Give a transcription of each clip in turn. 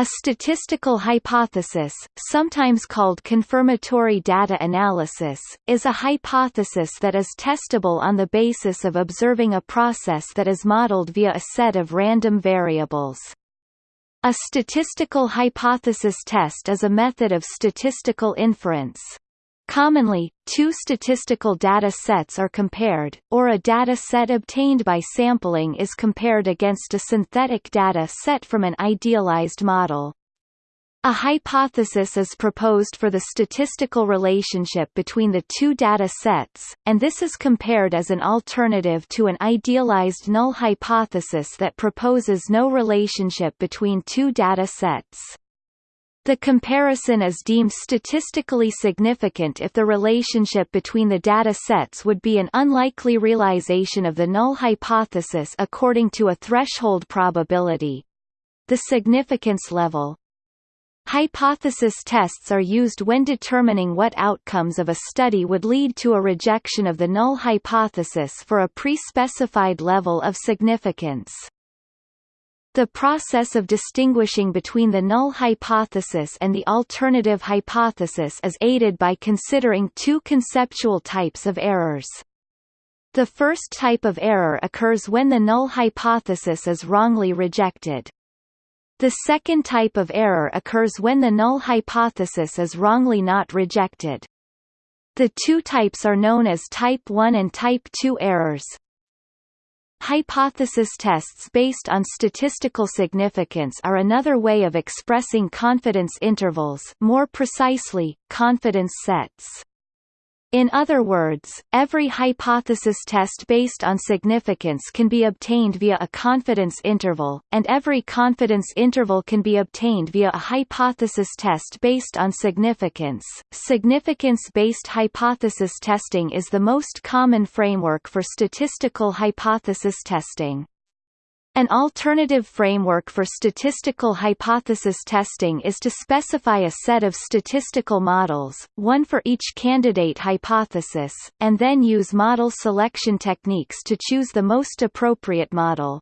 A statistical hypothesis, sometimes called confirmatory data analysis, is a hypothesis that is testable on the basis of observing a process that is modeled via a set of random variables. A statistical hypothesis test is a method of statistical inference. Commonly, two statistical data sets are compared, or a data set obtained by sampling is compared against a synthetic data set from an idealized model. A hypothesis is proposed for the statistical relationship between the two data sets, and this is compared as an alternative to an idealized null hypothesis that proposes no relationship between two data sets. The comparison is deemed statistically significant if the relationship between the data sets would be an unlikely realization of the null hypothesis according to a threshold probability. The significance level. Hypothesis tests are used when determining what outcomes of a study would lead to a rejection of the null hypothesis for a pre-specified level of significance. The process of distinguishing between the null hypothesis and the alternative hypothesis is aided by considering two conceptual types of errors. The first type of error occurs when the null hypothesis is wrongly rejected. The second type of error occurs when the null hypothesis is wrongly not rejected. The two types are known as type 1 and type 2 errors. Hypothesis tests based on statistical significance are another way of expressing confidence intervals more precisely, confidence sets. In other words, every hypothesis test based on significance can be obtained via a confidence interval, and every confidence interval can be obtained via a hypothesis test based on significance. Significance-based hypothesis testing is the most common framework for statistical hypothesis testing. An alternative framework for statistical hypothesis testing is to specify a set of statistical models, one for each candidate hypothesis, and then use model selection techniques to choose the most appropriate model.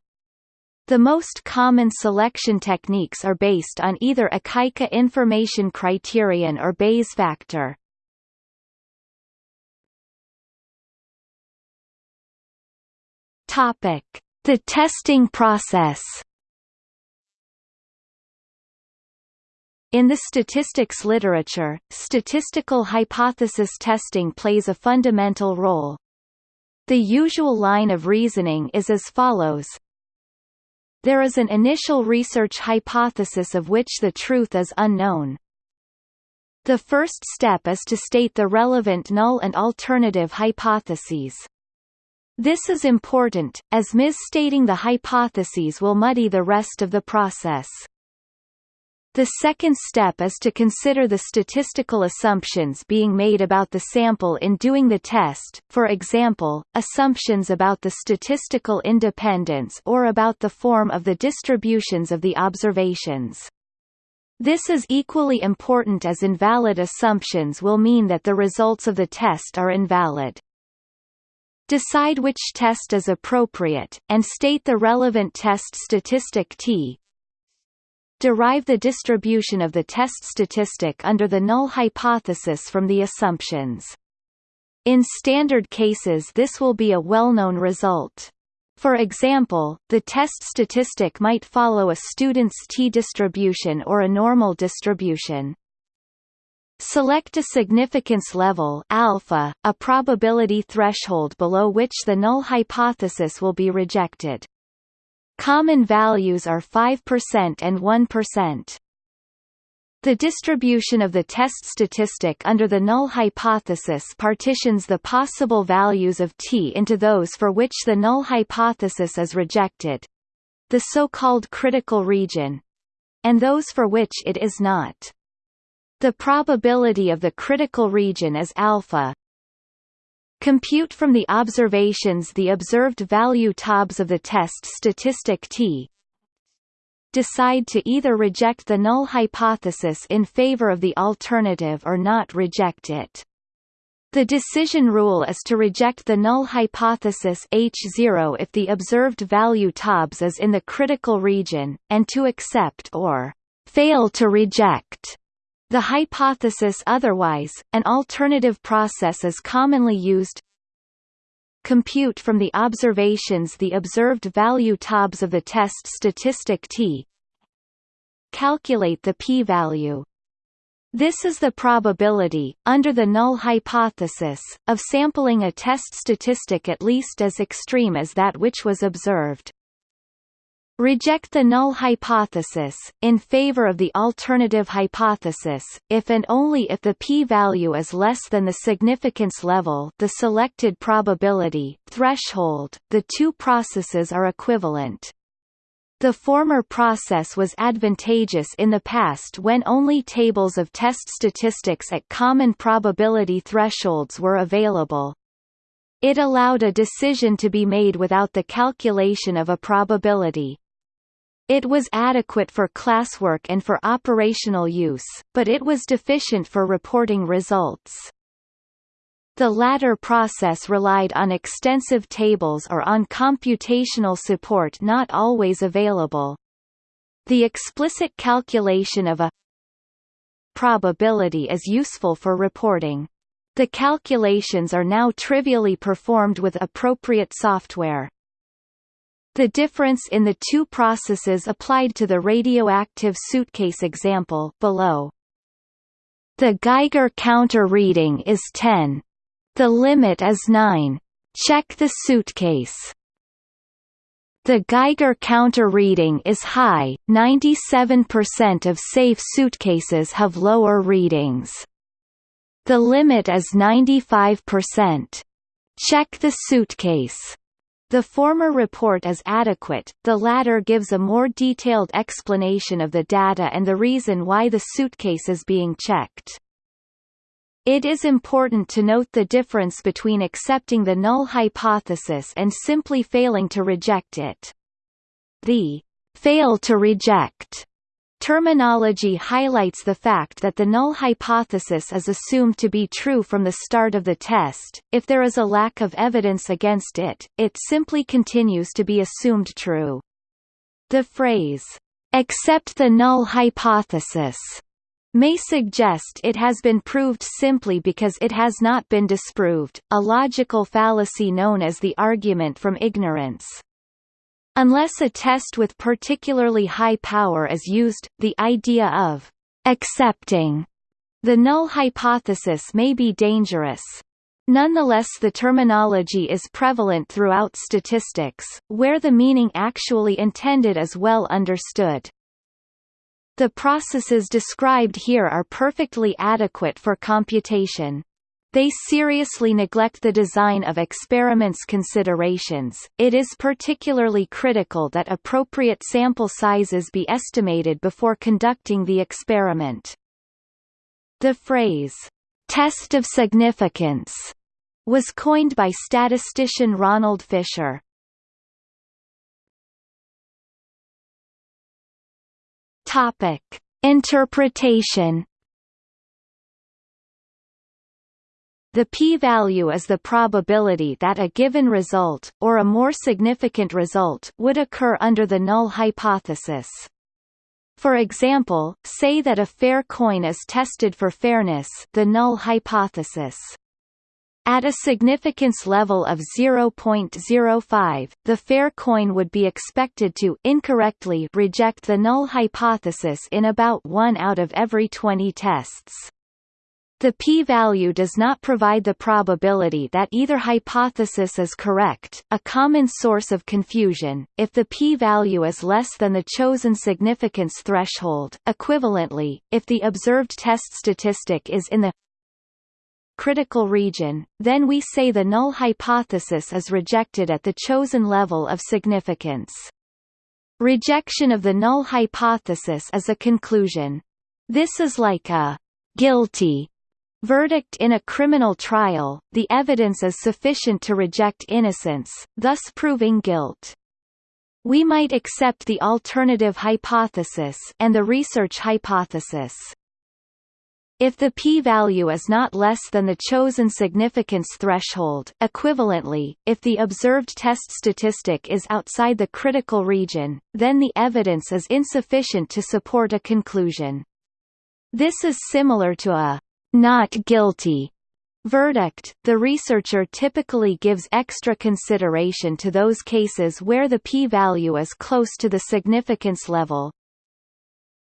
The most common selection techniques are based on either Akaike information criterion or Bayes factor. Topic the testing process In the statistics literature, statistical hypothesis testing plays a fundamental role. The usual line of reasoning is as follows. There is an initial research hypothesis of which the truth is unknown. The first step is to state the relevant null and alternative hypotheses. This is important, as misstating the hypotheses will muddy the rest of the process. The second step is to consider the statistical assumptions being made about the sample in doing the test, for example, assumptions about the statistical independence or about the form of the distributions of the observations. This is equally important as invalid assumptions will mean that the results of the test are invalid. Decide which test is appropriate, and state the relevant test statistic T. Derive the distribution of the test statistic under the null hypothesis from the assumptions. In standard cases this will be a well-known result. For example, the test statistic might follow a student's t-distribution or a normal distribution. Select a significance level alpha, a probability threshold below which the null hypothesis will be rejected. Common values are 5% and 1%. The distribution of the test statistic under the null hypothesis partitions the possible values of t into those for which the null hypothesis is rejected the so-called critical region and those for which it is not. The probability of the critical region is alpha. Compute from the observations the observed value TOBS of the test statistic t. Decide to either reject the null hypothesis in favor of the alternative or not reject it. The decision rule is to reject the null hypothesis H0 if the observed value TOBS is in the critical region, and to accept or fail to reject the hypothesis otherwise, an alternative process is commonly used compute from the observations the observed value TOBS of the test statistic t calculate the p-value. This is the probability, under the null hypothesis, of sampling a test statistic at least as extreme as that which was observed. Reject the null hypothesis, in favor of the alternative hypothesis, if and only if the p-value is less than the significance level the selected probability threshold, the two processes are equivalent. The former process was advantageous in the past when only tables of test statistics at common probability thresholds were available. It allowed a decision to be made without the calculation of a probability. It was adequate for classwork and for operational use, but it was deficient for reporting results. The latter process relied on extensive tables or on computational support not always available. The explicit calculation of a probability is useful for reporting. The calculations are now trivially performed with appropriate software. The difference in the two processes applied to the radioactive suitcase example below. The Geiger counter reading is 10. The limit is 9. Check the suitcase. The Geiger counter reading is high, 97% of safe suitcases have lower readings. The limit is 95%. Check the suitcase. The former report is adequate, the latter gives a more detailed explanation of the data and the reason why the suitcase is being checked. It is important to note the difference between accepting the null hypothesis and simply failing to reject it. The fail to reject Terminology highlights the fact that the null hypothesis is assumed to be true from the start of the test. If there is a lack of evidence against it, it simply continues to be assumed true. The phrase, accept the null hypothesis, may suggest it has been proved simply because it has not been disproved, a logical fallacy known as the argument from ignorance. Unless a test with particularly high power is used, the idea of accepting the null hypothesis may be dangerous. Nonetheless the terminology is prevalent throughout statistics, where the meaning actually intended is well understood. The processes described here are perfectly adequate for computation. They seriously neglect the design of experiments considerations. It is particularly critical that appropriate sample sizes be estimated before conducting the experiment. The phrase, test of significance, was coined by statistician Ronald Fisher. Topic: Interpretation The p-value is the probability that a given result, or a more significant result, would occur under the null hypothesis. For example, say that a fair coin is tested for fairness the null hypothesis. At a significance level of 0.05, the fair coin would be expected to incorrectly reject the null hypothesis in about 1 out of every 20 tests. The p-value does not provide the probability that either hypothesis is correct, a common source of confusion, if the p-value is less than the chosen significance threshold. Equivalently, if the observed test statistic is in the critical region, then we say the null hypothesis is rejected at the chosen level of significance. Rejection of the null hypothesis is a conclusion. This is like a guilty Verdict in a criminal trial, the evidence is sufficient to reject innocence, thus proving guilt. We might accept the alternative hypothesis and the research hypothesis. if the p-value is not less than the chosen significance threshold equivalently, if the observed test statistic is outside the critical region, then the evidence is insufficient to support a conclusion. This is similar to a «not guilty» verdict. The researcher typically gives extra consideration to those cases where the p-value is close to the significance level,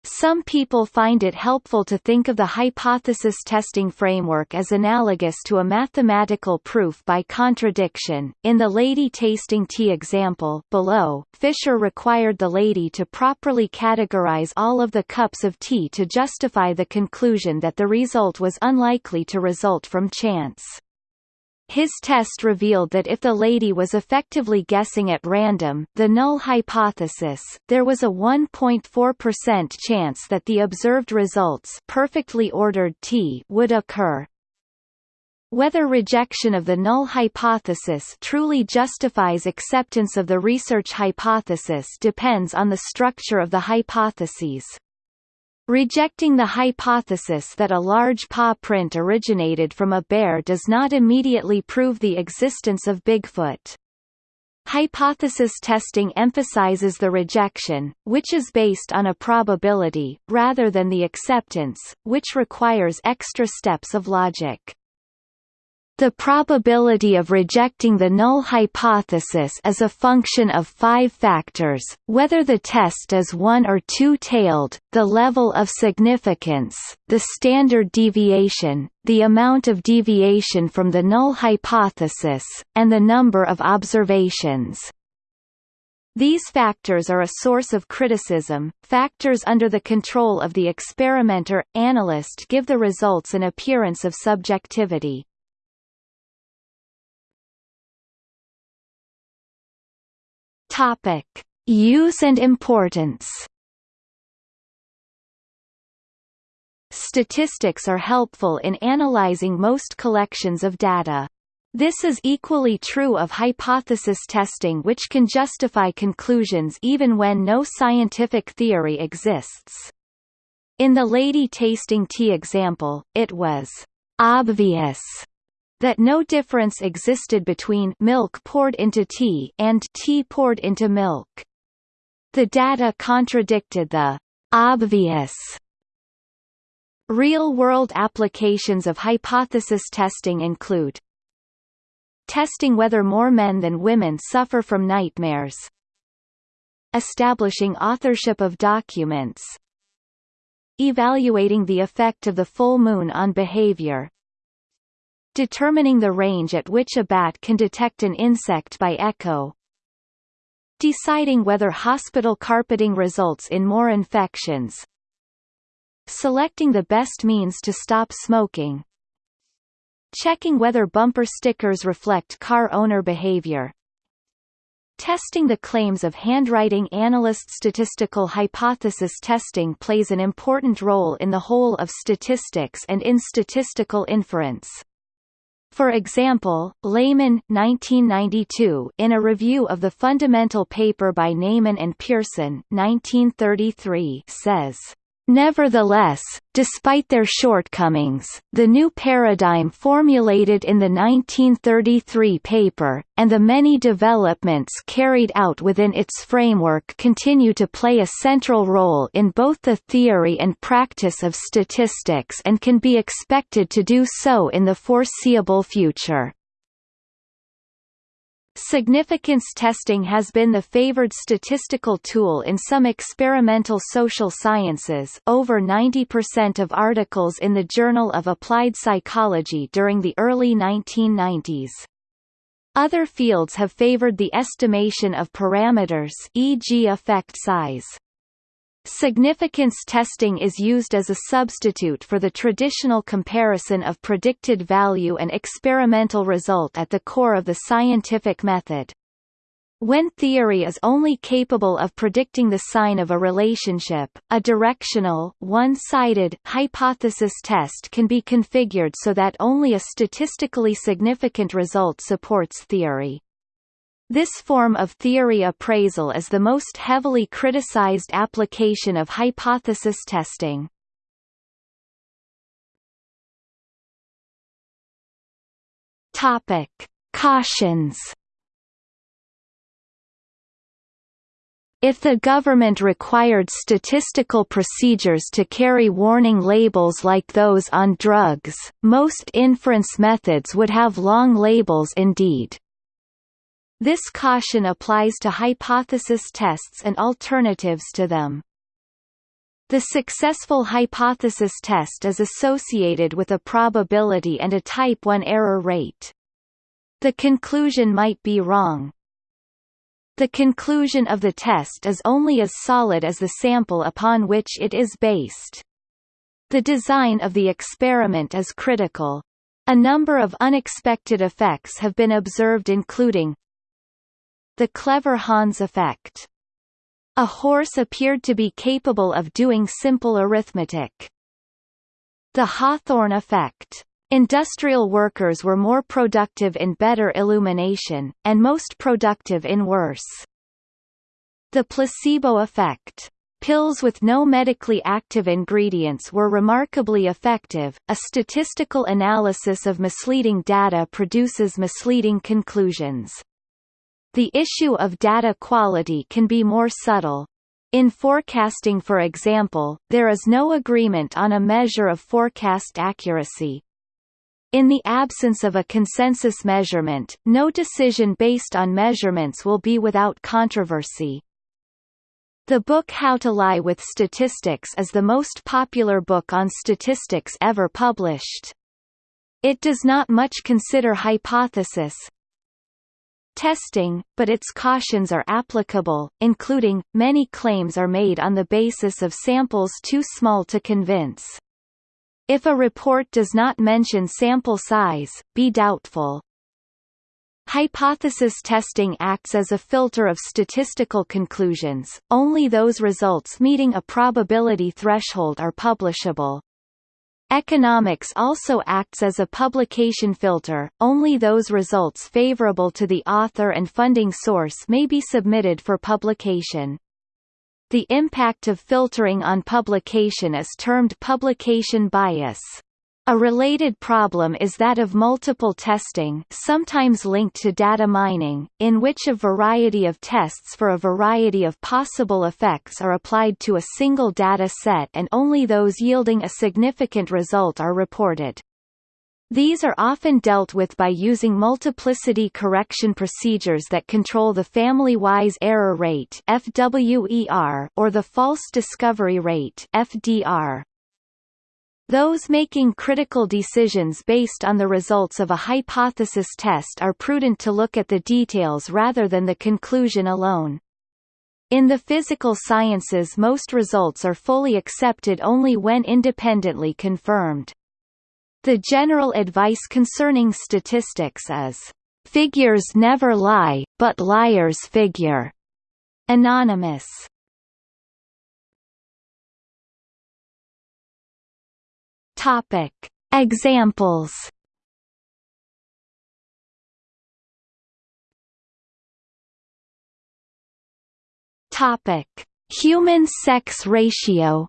some people find it helpful to think of the hypothesis testing framework as analogous to a mathematical proof by contradiction. In the lady tasting tea example below, Fisher required the lady to properly categorize all of the cups of tea to justify the conclusion that the result was unlikely to result from chance. His test revealed that if the lady was effectively guessing at random the null hypothesis, there was a 1.4% chance that the observed results perfectly ordered T would occur. Whether rejection of the null hypothesis truly justifies acceptance of the research hypothesis depends on the structure of the hypotheses. Rejecting the hypothesis that a large paw print originated from a bear does not immediately prove the existence of Bigfoot. Hypothesis testing emphasizes the rejection, which is based on a probability, rather than the acceptance, which requires extra steps of logic. The probability of rejecting the null hypothesis is a function of five factors, whether the test is one- or two-tailed, the level of significance, the standard deviation, the amount of deviation from the null hypothesis, and the number of observations. These factors are a source of criticism. Factors under the control of the experimenter analyst give the results an appearance of subjectivity. Topic: Use and importance. Statistics are helpful in analyzing most collections of data. This is equally true of hypothesis testing which can justify conclusions even when no scientific theory exists. In the lady tasting tea example, it was obvious that no difference existed between milk poured into tea and tea poured into milk. The data contradicted the obvious Real-world applications of hypothesis testing include testing whether more men than women suffer from nightmares establishing authorship of documents evaluating the effect of the full moon on behavior Determining the range at which a bat can detect an insect by echo. Deciding whether hospital carpeting results in more infections. Selecting the best means to stop smoking. Checking whether bumper stickers reflect car owner behavior. Testing the claims of handwriting analyst statistical hypothesis testing plays an important role in the whole of statistics and in statistical inference. For example, Lehmann 1992 in a review of the fundamental paper by Neyman and Pearson 1933 says Nevertheless, despite their shortcomings, the new paradigm formulated in the 1933 paper, and the many developments carried out within its framework continue to play a central role in both the theory and practice of statistics and can be expected to do so in the foreseeable future. Significance testing has been the favored statistical tool in some experimental social sciences over 90% of articles in the Journal of Applied Psychology during the early 1990s. Other fields have favored the estimation of parameters e.g. effect size. Significance testing is used as a substitute for the traditional comparison of predicted value and experimental result at the core of the scientific method. When theory is only capable of predicting the sign of a relationship, a directional, one-sided hypothesis test can be configured so that only a statistically significant result supports theory. This form of theory appraisal is the most heavily criticized application of hypothesis testing. Topic: Cautions. If the government required statistical procedures to carry warning labels like those on drugs, most inference methods would have long labels indeed. This caution applies to hypothesis tests and alternatives to them. The successful hypothesis test is associated with a probability and a type 1 error rate. The conclusion might be wrong, the conclusion of the test is only as solid as the sample upon which it is based. The design of the experiment is critical. A number of unexpected effects have been observed including the clever Hans effect. A horse appeared to be capable of doing simple arithmetic. The Hawthorne effect. Industrial workers were more productive in better illumination, and most productive in worse. The placebo effect. Pills with no medically active ingredients were remarkably effective. A statistical analysis of misleading data produces misleading conclusions. The issue of data quality can be more subtle. In forecasting for example, there is no agreement on a measure of forecast accuracy, in the absence of a consensus measurement, no decision based on measurements will be without controversy. The book How to Lie with Statistics is the most popular book on statistics ever published. It does not much consider hypothesis testing, but its cautions are applicable, including, many claims are made on the basis of samples too small to convince. If a report does not mention sample size, be doubtful. Hypothesis testing acts as a filter of statistical conclusions, only those results meeting a probability threshold are publishable. Economics also acts as a publication filter, only those results favorable to the author and funding source may be submitted for publication. The impact of filtering on publication is termed publication bias. A related problem is that of multiple testing sometimes linked to data mining, in which a variety of tests for a variety of possible effects are applied to a single data set and only those yielding a significant result are reported. These are often dealt with by using multiplicity correction procedures that control the family-wise error rate or the false discovery rate FDR. Those making critical decisions based on the results of a hypothesis test are prudent to look at the details rather than the conclusion alone. In the physical sciences most results are fully accepted only when independently confirmed. The general advice concerning statistics is, "...figures never lie, but liars figure." Anonymous. Topic. Examples. Topic: Human sex ratio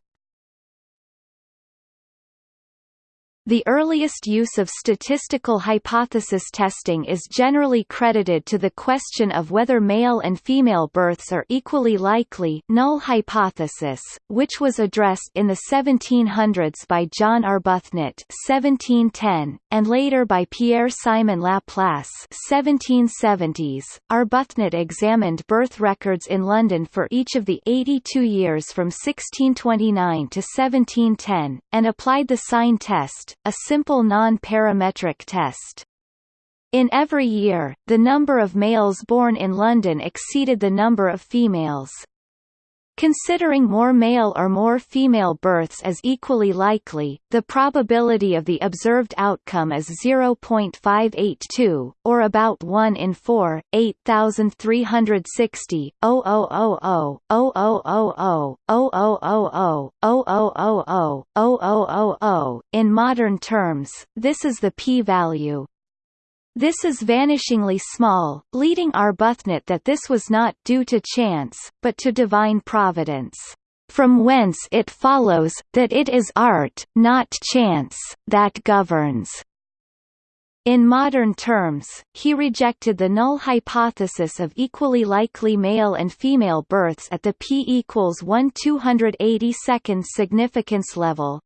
The earliest use of statistical hypothesis testing is generally credited to the question of whether male and female births are equally likely null hypothesis, which was addressed in the 1700s by John Arbuthnot 1710, and later by Pierre-Simon Laplace 1770s. Arbuthnot examined birth records in London for each of the 82 years from 1629 to 1710, and applied the sign test, a simple non-parametric test. In every year, the number of males born in London exceeded the number of females. Considering more male or more female births as equally likely, the probability of the observed outcome is 0.582, or about 1 in 4, 8360, 0000, 0000, 0000, 0000, 0000. In modern terms, this is the p-value. This is vanishingly small, leading Arbuthnot that this was not due to chance, but to divine providence. From whence it follows, that it is art, not chance, that governs. In modern terms, he rejected the null hypothesis of equally likely male and female births at the p equals 1 282nd significance level.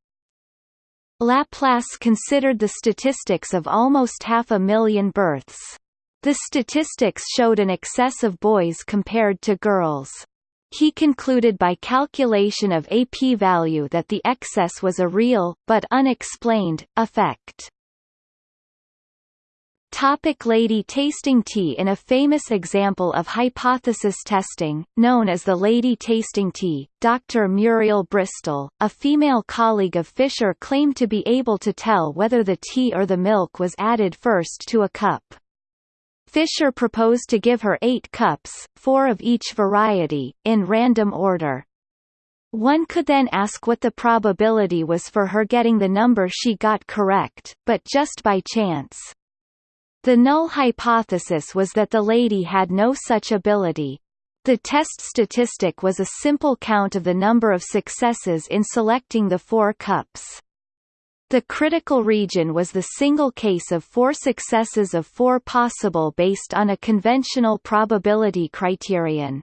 Laplace considered the statistics of almost half a million births. The statistics showed an excess of boys compared to girls. He concluded by calculation of a p-value that the excess was a real, but unexplained, effect. Topic lady tasting tea In a famous example of hypothesis testing, known as the lady tasting tea, Dr. Muriel Bristol, a female colleague of Fisher claimed to be able to tell whether the tea or the milk was added first to a cup. Fisher proposed to give her eight cups, four of each variety, in random order. One could then ask what the probability was for her getting the number she got correct, but just by chance. The null hypothesis was that the lady had no such ability. The test statistic was a simple count of the number of successes in selecting the four cups. The critical region was the single case of four successes of four possible based on a conventional probability criterion.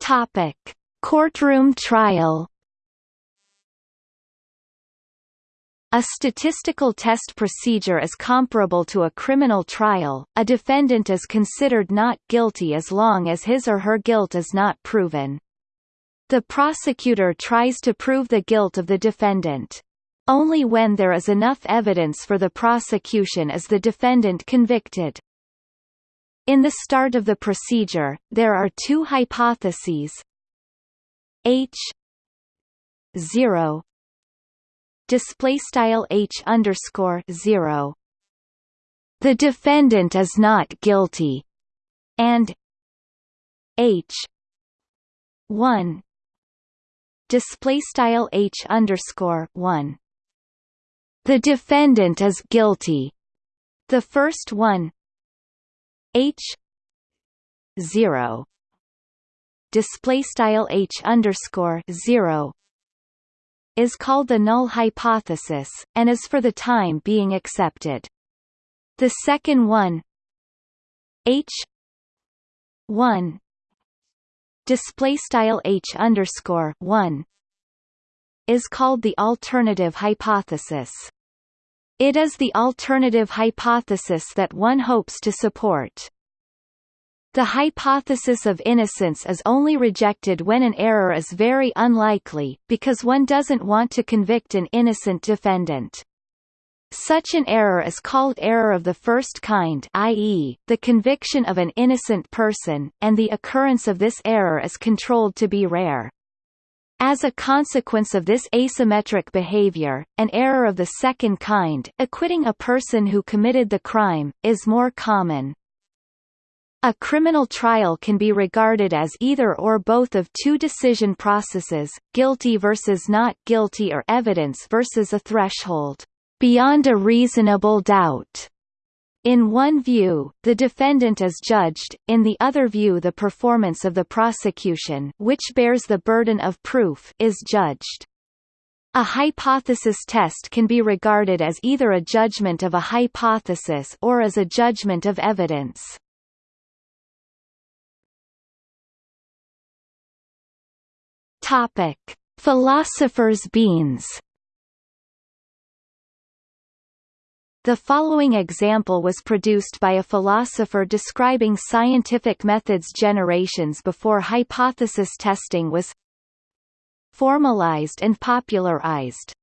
Topic: Courtroom trial A statistical test procedure is comparable to a criminal trial. A defendant is considered not guilty as long as his or her guilt is not proven. The prosecutor tries to prove the guilt of the defendant. Only when there is enough evidence for the prosecution is the defendant convicted. In the start of the procedure, there are two hypotheses H 0 display style h underscore zero. The defendant is not guilty, and h one display style h underscore one. The defendant is guilty. The first one h zero display style h underscore zero is called the null hypothesis, and is for the time being accepted. The second one H 1 display style H underscore 1 is called the alternative hypothesis. It is the alternative hypothesis that one hopes to support. The hypothesis of innocence is only rejected when an error is very unlikely, because one doesn't want to convict an innocent defendant. Such an error is called error of the first kind i.e., the conviction of an innocent person, and the occurrence of this error is controlled to be rare. As a consequence of this asymmetric behavior, an error of the second kind acquitting a person who committed the crime, is more common. A criminal trial can be regarded as either or both of two decision processes, guilty versus not guilty or evidence versus a threshold, beyond a reasonable doubt. In one view, the defendant is judged, in the other view the performance of the prosecution which bears the burden of proof is judged. A hypothesis test can be regarded as either a judgment of a hypothesis or as a judgment of evidence. Topic: Philosopher's beans. The following example was produced by a philosopher describing scientific methods generations before hypothesis testing was formalized and popularized.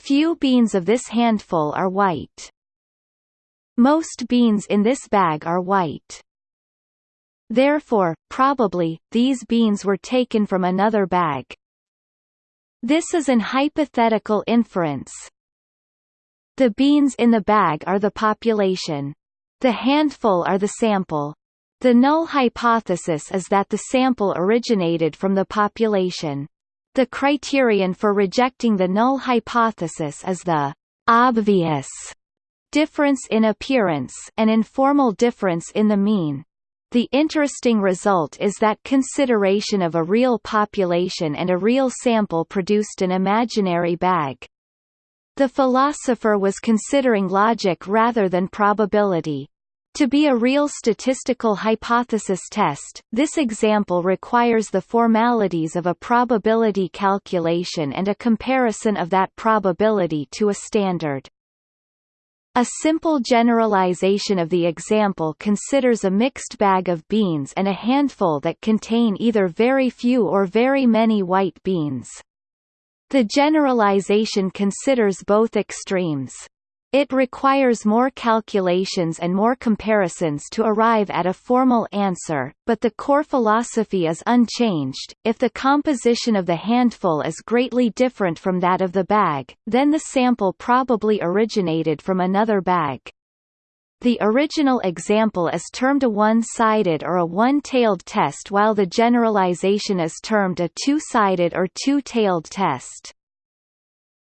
Few beans of this handful are white. Most beans in this bag are white. Therefore, probably, these beans were taken from another bag. This is an hypothetical inference. The beans in the bag are the population. The handful are the sample. The null hypothesis is that the sample originated from the population. The criterion for rejecting the null hypothesis is the obvious difference in appearance an informal difference in the mean. The interesting result is that consideration of a real population and a real sample produced an imaginary bag. The philosopher was considering logic rather than probability. To be a real statistical hypothesis test, this example requires the formalities of a probability calculation and a comparison of that probability to a standard. A simple generalization of the example considers a mixed bag of beans and a handful that contain either very few or very many white beans. The generalization considers both extremes. It requires more calculations and more comparisons to arrive at a formal answer, but the core philosophy is unchanged. If the composition of the handful is greatly different from that of the bag, then the sample probably originated from another bag. The original example is termed a one-sided or a one-tailed test while the generalization is termed a two-sided or two-tailed test.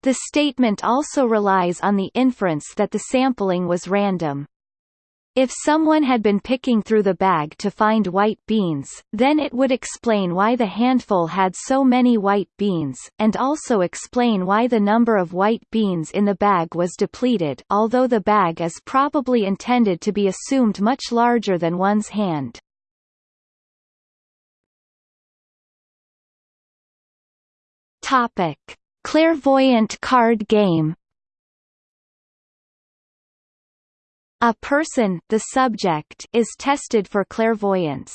The statement also relies on the inference that the sampling was random. If someone had been picking through the bag to find white beans, then it would explain why the handful had so many white beans, and also explain why the number of white beans in the bag was depleted although the bag is probably intended to be assumed much larger than one's hand. Topic. Clairvoyant card game A person the subject is tested for clairvoyance.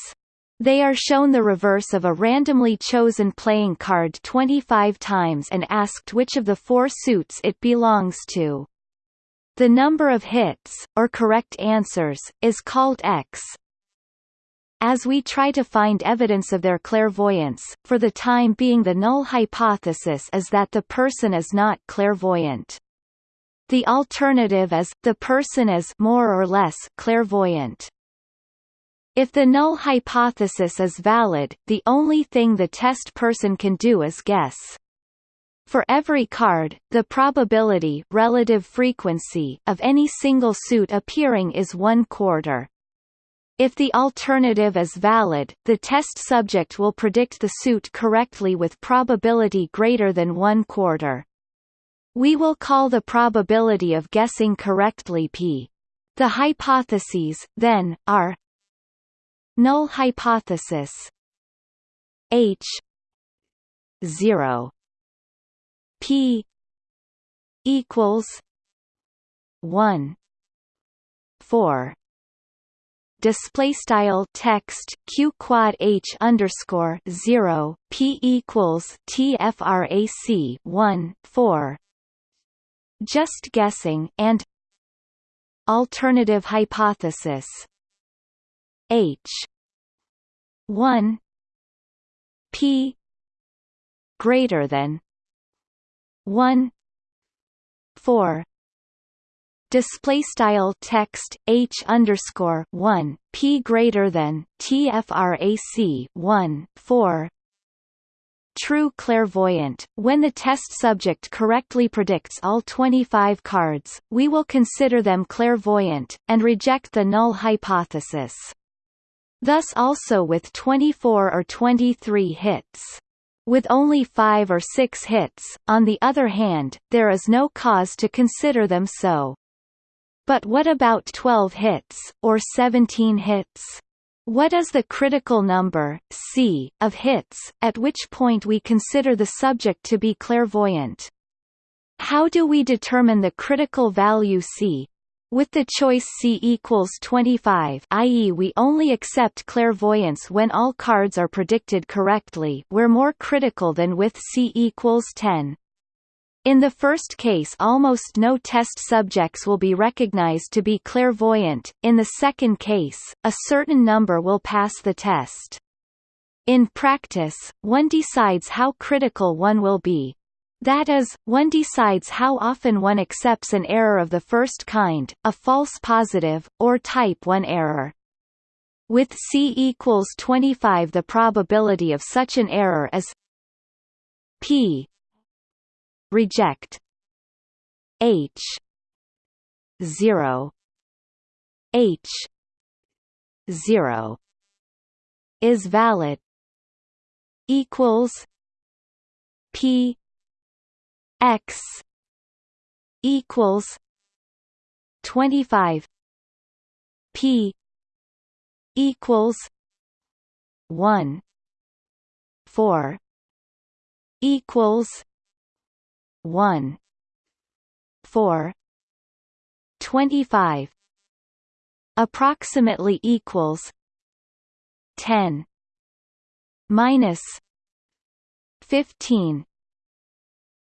They are shown the reverse of a randomly chosen playing card 25 times and asked which of the four suits it belongs to. The number of hits, or correct answers, is called X, as we try to find evidence of their clairvoyance, for the time being the null hypothesis is that the person is not clairvoyant. The alternative is, the person is more or less clairvoyant. If the null hypothesis is valid, the only thing the test person can do is guess. For every card, the probability relative frequency of any single suit appearing is one quarter. If the alternative is valid, the test subject will predict the suit correctly with probability greater than one quarter. We will call the probability of guessing correctly p. The hypotheses, then, are null hypothesis h 0 p equals 1 4 display style text q quad h underscore zero p equals tfrac one four. Just guessing and alternative hypothesis h one p greater than one four display style text h underscore one p greater than tfrac one four true clairvoyant. When the test subject correctly predicts all 25 cards, we will consider them clairvoyant, and reject the null hypothesis. Thus also with 24 or 23 hits. With only 5 or 6 hits, on the other hand, there is no cause to consider them so. But what about 12 hits, or 17 hits? What is the critical number, c, of hits, at which point we consider the subject to be clairvoyant? How do we determine the critical value c? With the choice c equals 25 i.e. we only accept clairvoyance when all cards are predicted correctly we're more critical than with c equals 10. In the first case almost no test subjects will be recognized to be clairvoyant, in the second case, a certain number will pass the test. In practice, one decides how critical one will be. That is, one decides how often one accepts an error of the first kind, a false positive, or type 1 error. With c equals 25 the probability of such an error is p reject H zero H zero is valid equals P X equals twenty five P equals one four equals one four twenty five approximately equals 10 minus 15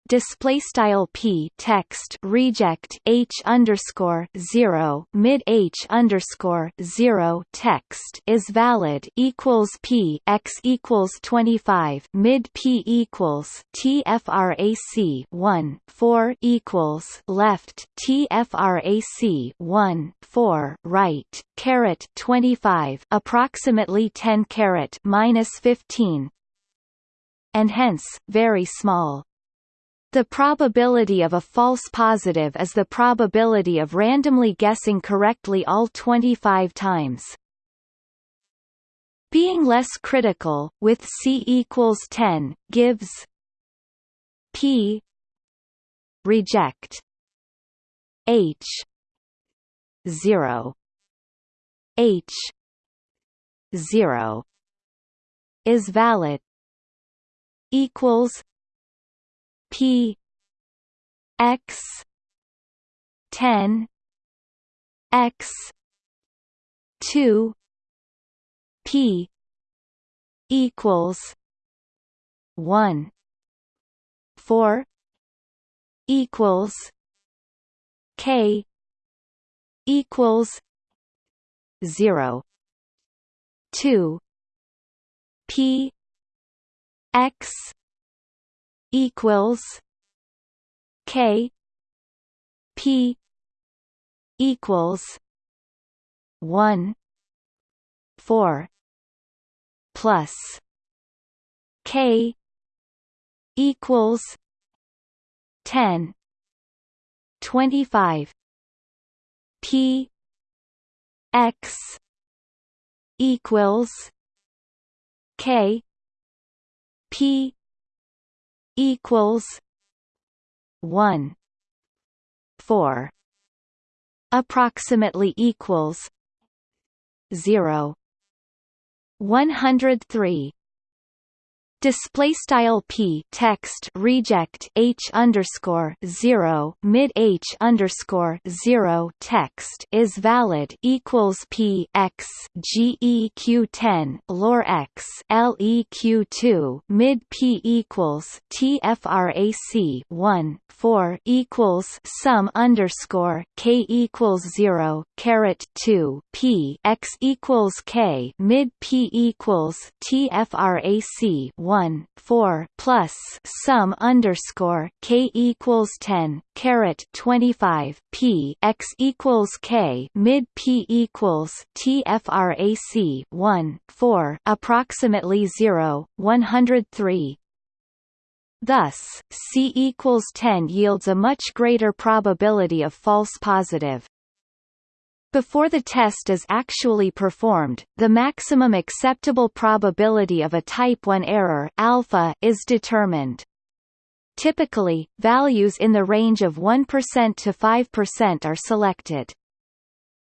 display style p text reject h underscore zero mid h underscore zero text is valid equals p x equals twenty five mid p equals tfrac one four equals left tfrac one four right caret twenty five approximately ten caret minus fifteen and hence very small. The probability of a false positive is the probability of randomly guessing correctly all 25 times. Being less critical, with c equals 10, gives p reject h 0 h 0 is valid equals P X ten X two P equals one four equals K equals zero two P X equals K P equals one four plus K equals ten twenty five P X equals K P equals one. Four. Approximately equals zero. One hundred three display style p text reject h underscore zero mid h underscore zero text is valid equals p x g e q ten lor x l e q two mid p equals t frac one four equals sum underscore k equals zero caret two p x equals k mid p equals t frac one 4 plus sum underscore k equals 10 caret 25 p x equals k mid p equals tfrac 1 4 approximately 0 103 Thus, C equals 10 yields a much greater probability of false positive. Before the test is actually performed, the maximum acceptable probability of a type 1 error alpha is determined. Typically, values in the range of 1% to 5% are selected.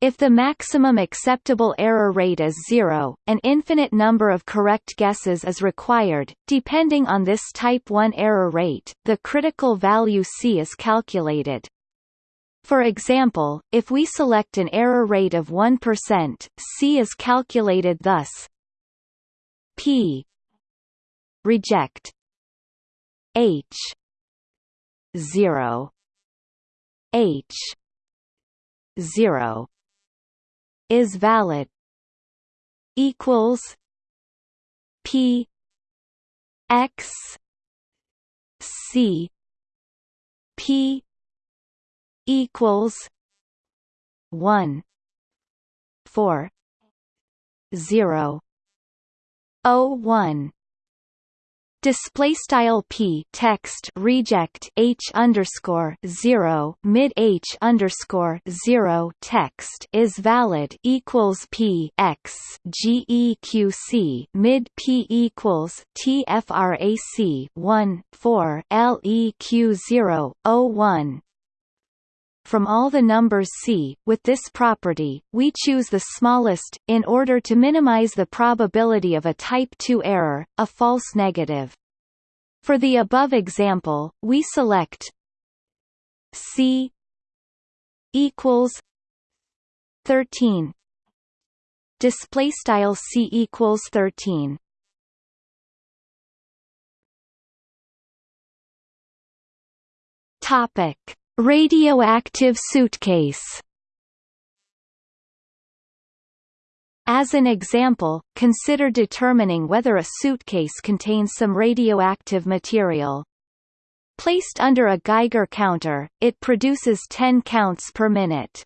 If the maximum acceptable error rate is zero, an infinite number of correct guesses is required. Depending on this type 1 error rate, the critical value C is calculated. For example, if we select an error rate of 1%, C is calculated thus. P. Reject. H. 0 H. 0 is valid. Equals P. X. C. P equals one four zero O one. Display style p text reject h underscore zero mid h underscore zero text is valid equals p x geq mid p equals tfrac one four leq zero o one from all the numbers C, with this property, we choose the smallest, in order to minimize the probability of a type 2 error, a false negative. For the above example, we select C equals 13 display style C equals 13 topic Radioactive suitcase As an example, consider determining whether a suitcase contains some radioactive material. Placed under a Geiger counter, it produces 10 counts per minute.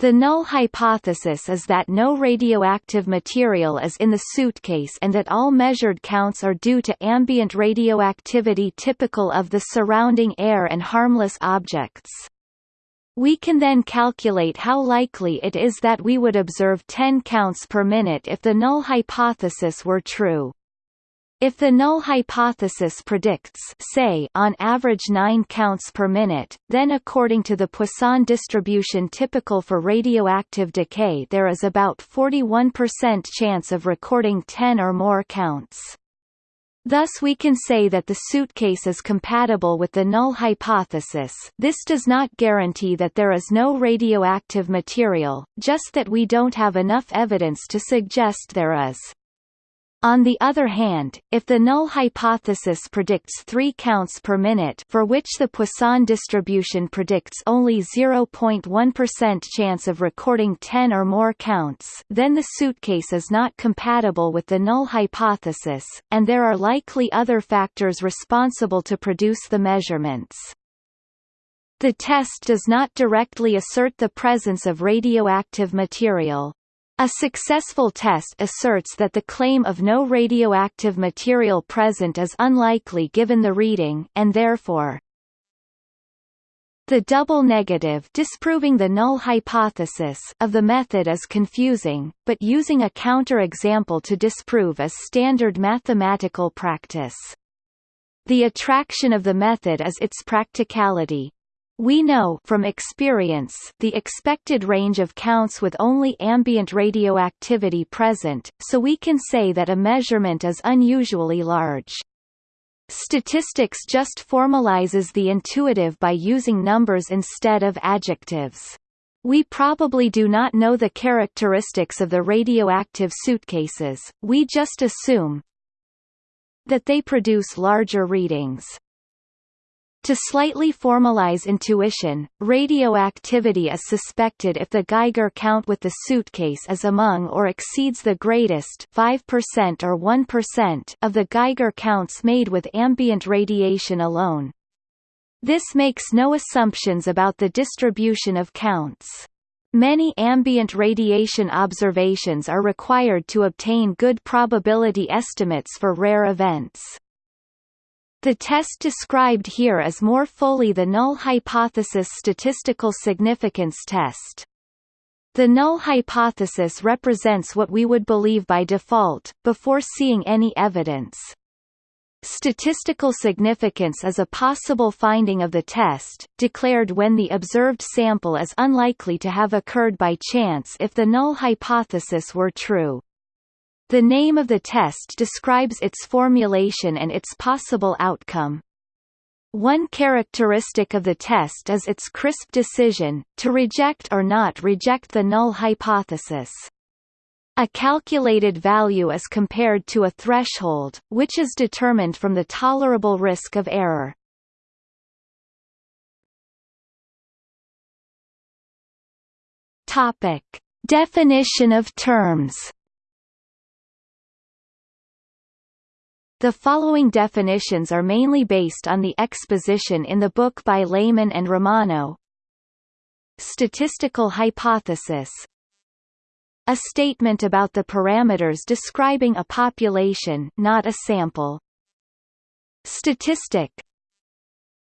The null hypothesis is that no radioactive material is in the suitcase and that all measured counts are due to ambient radioactivity typical of the surrounding air and harmless objects. We can then calculate how likely it is that we would observe 10 counts per minute if the null hypothesis were true. If the null hypothesis predicts say on average 9 counts per minute, then according to the Poisson distribution typical for radioactive decay there is about 41% chance of recording 10 or more counts. Thus we can say that the suitcase is compatible with the null hypothesis this does not guarantee that there is no radioactive material, just that we don't have enough evidence to suggest there is. On the other hand, if the null hypothesis predicts 3 counts per minute for which the Poisson distribution predicts only 0.1% chance of recording 10 or more counts then the suitcase is not compatible with the null hypothesis, and there are likely other factors responsible to produce the measurements. The test does not directly assert the presence of radioactive material, a successful test asserts that the claim of no radioactive material present is unlikely given the reading, and therefore the double negative disproving the null hypothesis of the method is confusing, but using a counter-example to disprove is standard mathematical practice. The attraction of the method is its practicality, we know from experience the expected range of counts with only ambient radioactivity present, so we can say that a measurement is unusually large. Statistics just formalizes the intuitive by using numbers instead of adjectives. We probably do not know the characteristics of the radioactive suitcases, we just assume that they produce larger readings. To slightly formalize intuition, radioactivity is suspected if the Geiger count with the suitcase is among or exceeds the greatest 5% or 1% of the Geiger counts made with ambient radiation alone. This makes no assumptions about the distribution of counts. Many ambient radiation observations are required to obtain good probability estimates for rare events. The test described here is more fully the null hypothesis statistical significance test. The null hypothesis represents what we would believe by default, before seeing any evidence. Statistical significance is a possible finding of the test, declared when the observed sample is unlikely to have occurred by chance if the null hypothesis were true. The name of the test describes its formulation and its possible outcome. One characteristic of the test is its crisp decision, to reject or not reject the null hypothesis. A calculated value is compared to a threshold, which is determined from the tolerable risk of error. Definition of terms The following definitions are mainly based on the exposition in the book by Lehmann and Romano. Statistical hypothesis A statement about the parameters describing a population not a sample. Statistic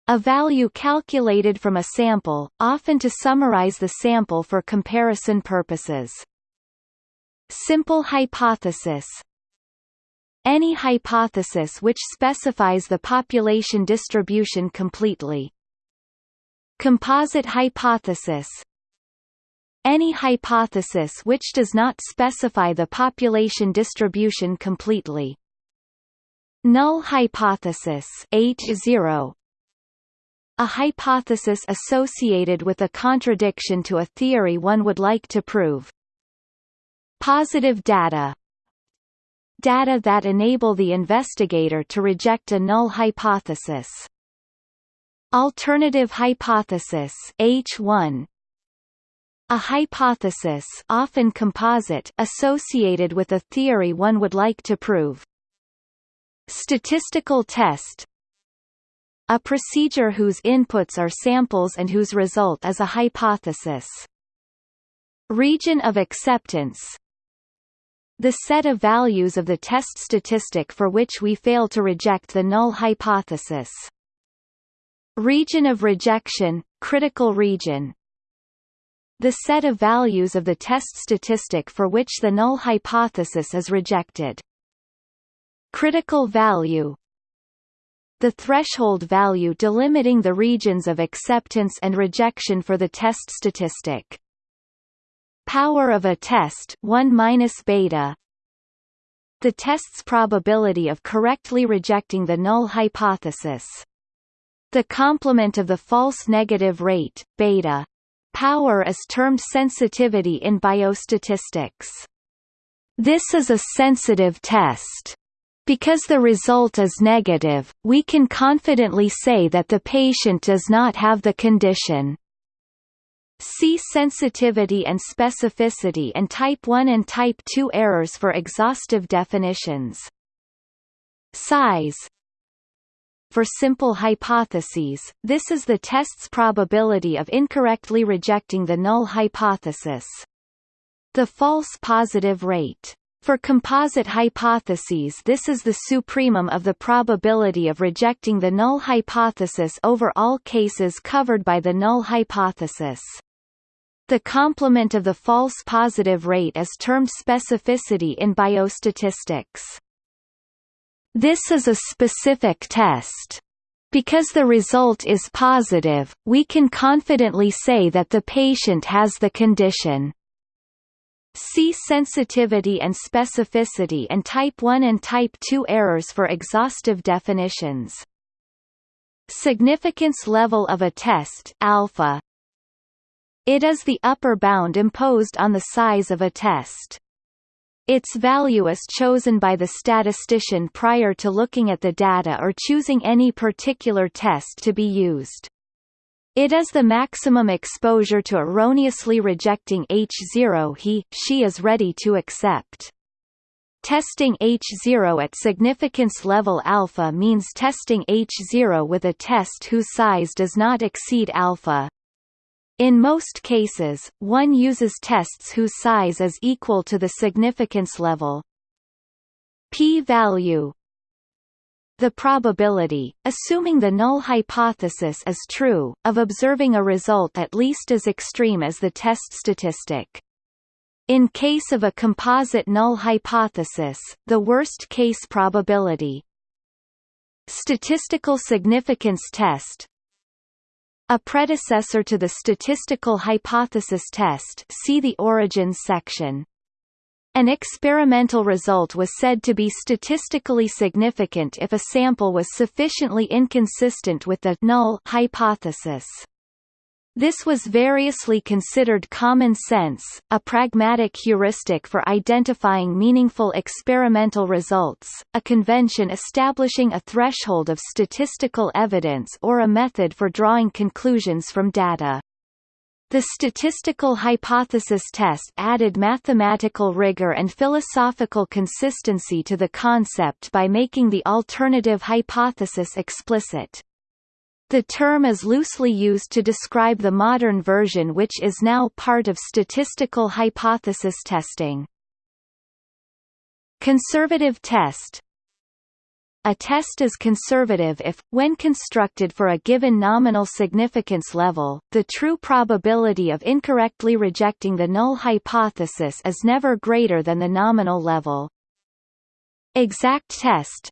a value calculated from a sample, often to summarize the sample for comparison purposes. Simple hypothesis Any hypothesis which specifies the population distribution completely. Composite hypothesis Any hypothesis which does not specify the population distribution completely. Null hypothesis H0 a hypothesis associated with a contradiction to a theory one would like to prove. Positive data Data that enable the investigator to reject a null hypothesis. Alternative hypothesis H1 a hypothesis often composite associated with a theory one would like to prove. Statistical test a procedure whose inputs are samples and whose result is a hypothesis. Region of acceptance The set of values of the test statistic for which we fail to reject the null hypothesis. Region of rejection, critical region The set of values of the test statistic for which the null hypothesis is rejected. Critical value the threshold value delimiting the regions of acceptance and rejection for the test statistic. Power of a test 1 minus beta the test's probability of correctly rejecting the null hypothesis. The complement of the false negative rate, beta. Power is termed sensitivity in biostatistics. This is a sensitive test. Because the result is negative, we can confidently say that the patient does not have the condition. See sensitivity and specificity and type 1 and type 2 errors for exhaustive definitions. Size For simple hypotheses, this is the test's probability of incorrectly rejecting the null hypothesis. The false positive rate for composite hypotheses this is the supremum of the probability of rejecting the null hypothesis over all cases covered by the null hypothesis. The complement of the false positive rate is termed specificity in biostatistics. This is a specific test. Because the result is positive, we can confidently say that the patient has the condition. See sensitivity and specificity and type 1 and type 2 errors for exhaustive definitions. Significance level of a test alpha. It is the upper bound imposed on the size of a test. Its value is chosen by the statistician prior to looking at the data or choosing any particular test to be used. It is the maximum exposure to erroneously rejecting H0 he, she is ready to accept. Testing H0 at significance level alpha means testing H0 with a test whose size does not exceed alpha. In most cases, one uses tests whose size is equal to the significance level. P-value the probability, assuming the null hypothesis is true, of observing a result at least as extreme as the test statistic. In case of a composite null hypothesis, the worst-case probability. Statistical significance test A predecessor to the statistical hypothesis test see the origins section. An experimental result was said to be statistically significant if a sample was sufficiently inconsistent with the null hypothesis. This was variously considered common sense, a pragmatic heuristic for identifying meaningful experimental results, a convention establishing a threshold of statistical evidence or a method for drawing conclusions from data. The statistical hypothesis test added mathematical rigor and philosophical consistency to the concept by making the alternative hypothesis explicit. The term is loosely used to describe the modern version which is now part of statistical hypothesis testing. Conservative test a test is conservative if, when constructed for a given nominal significance level, the true probability of incorrectly rejecting the null hypothesis is never greater than the nominal level. Exact test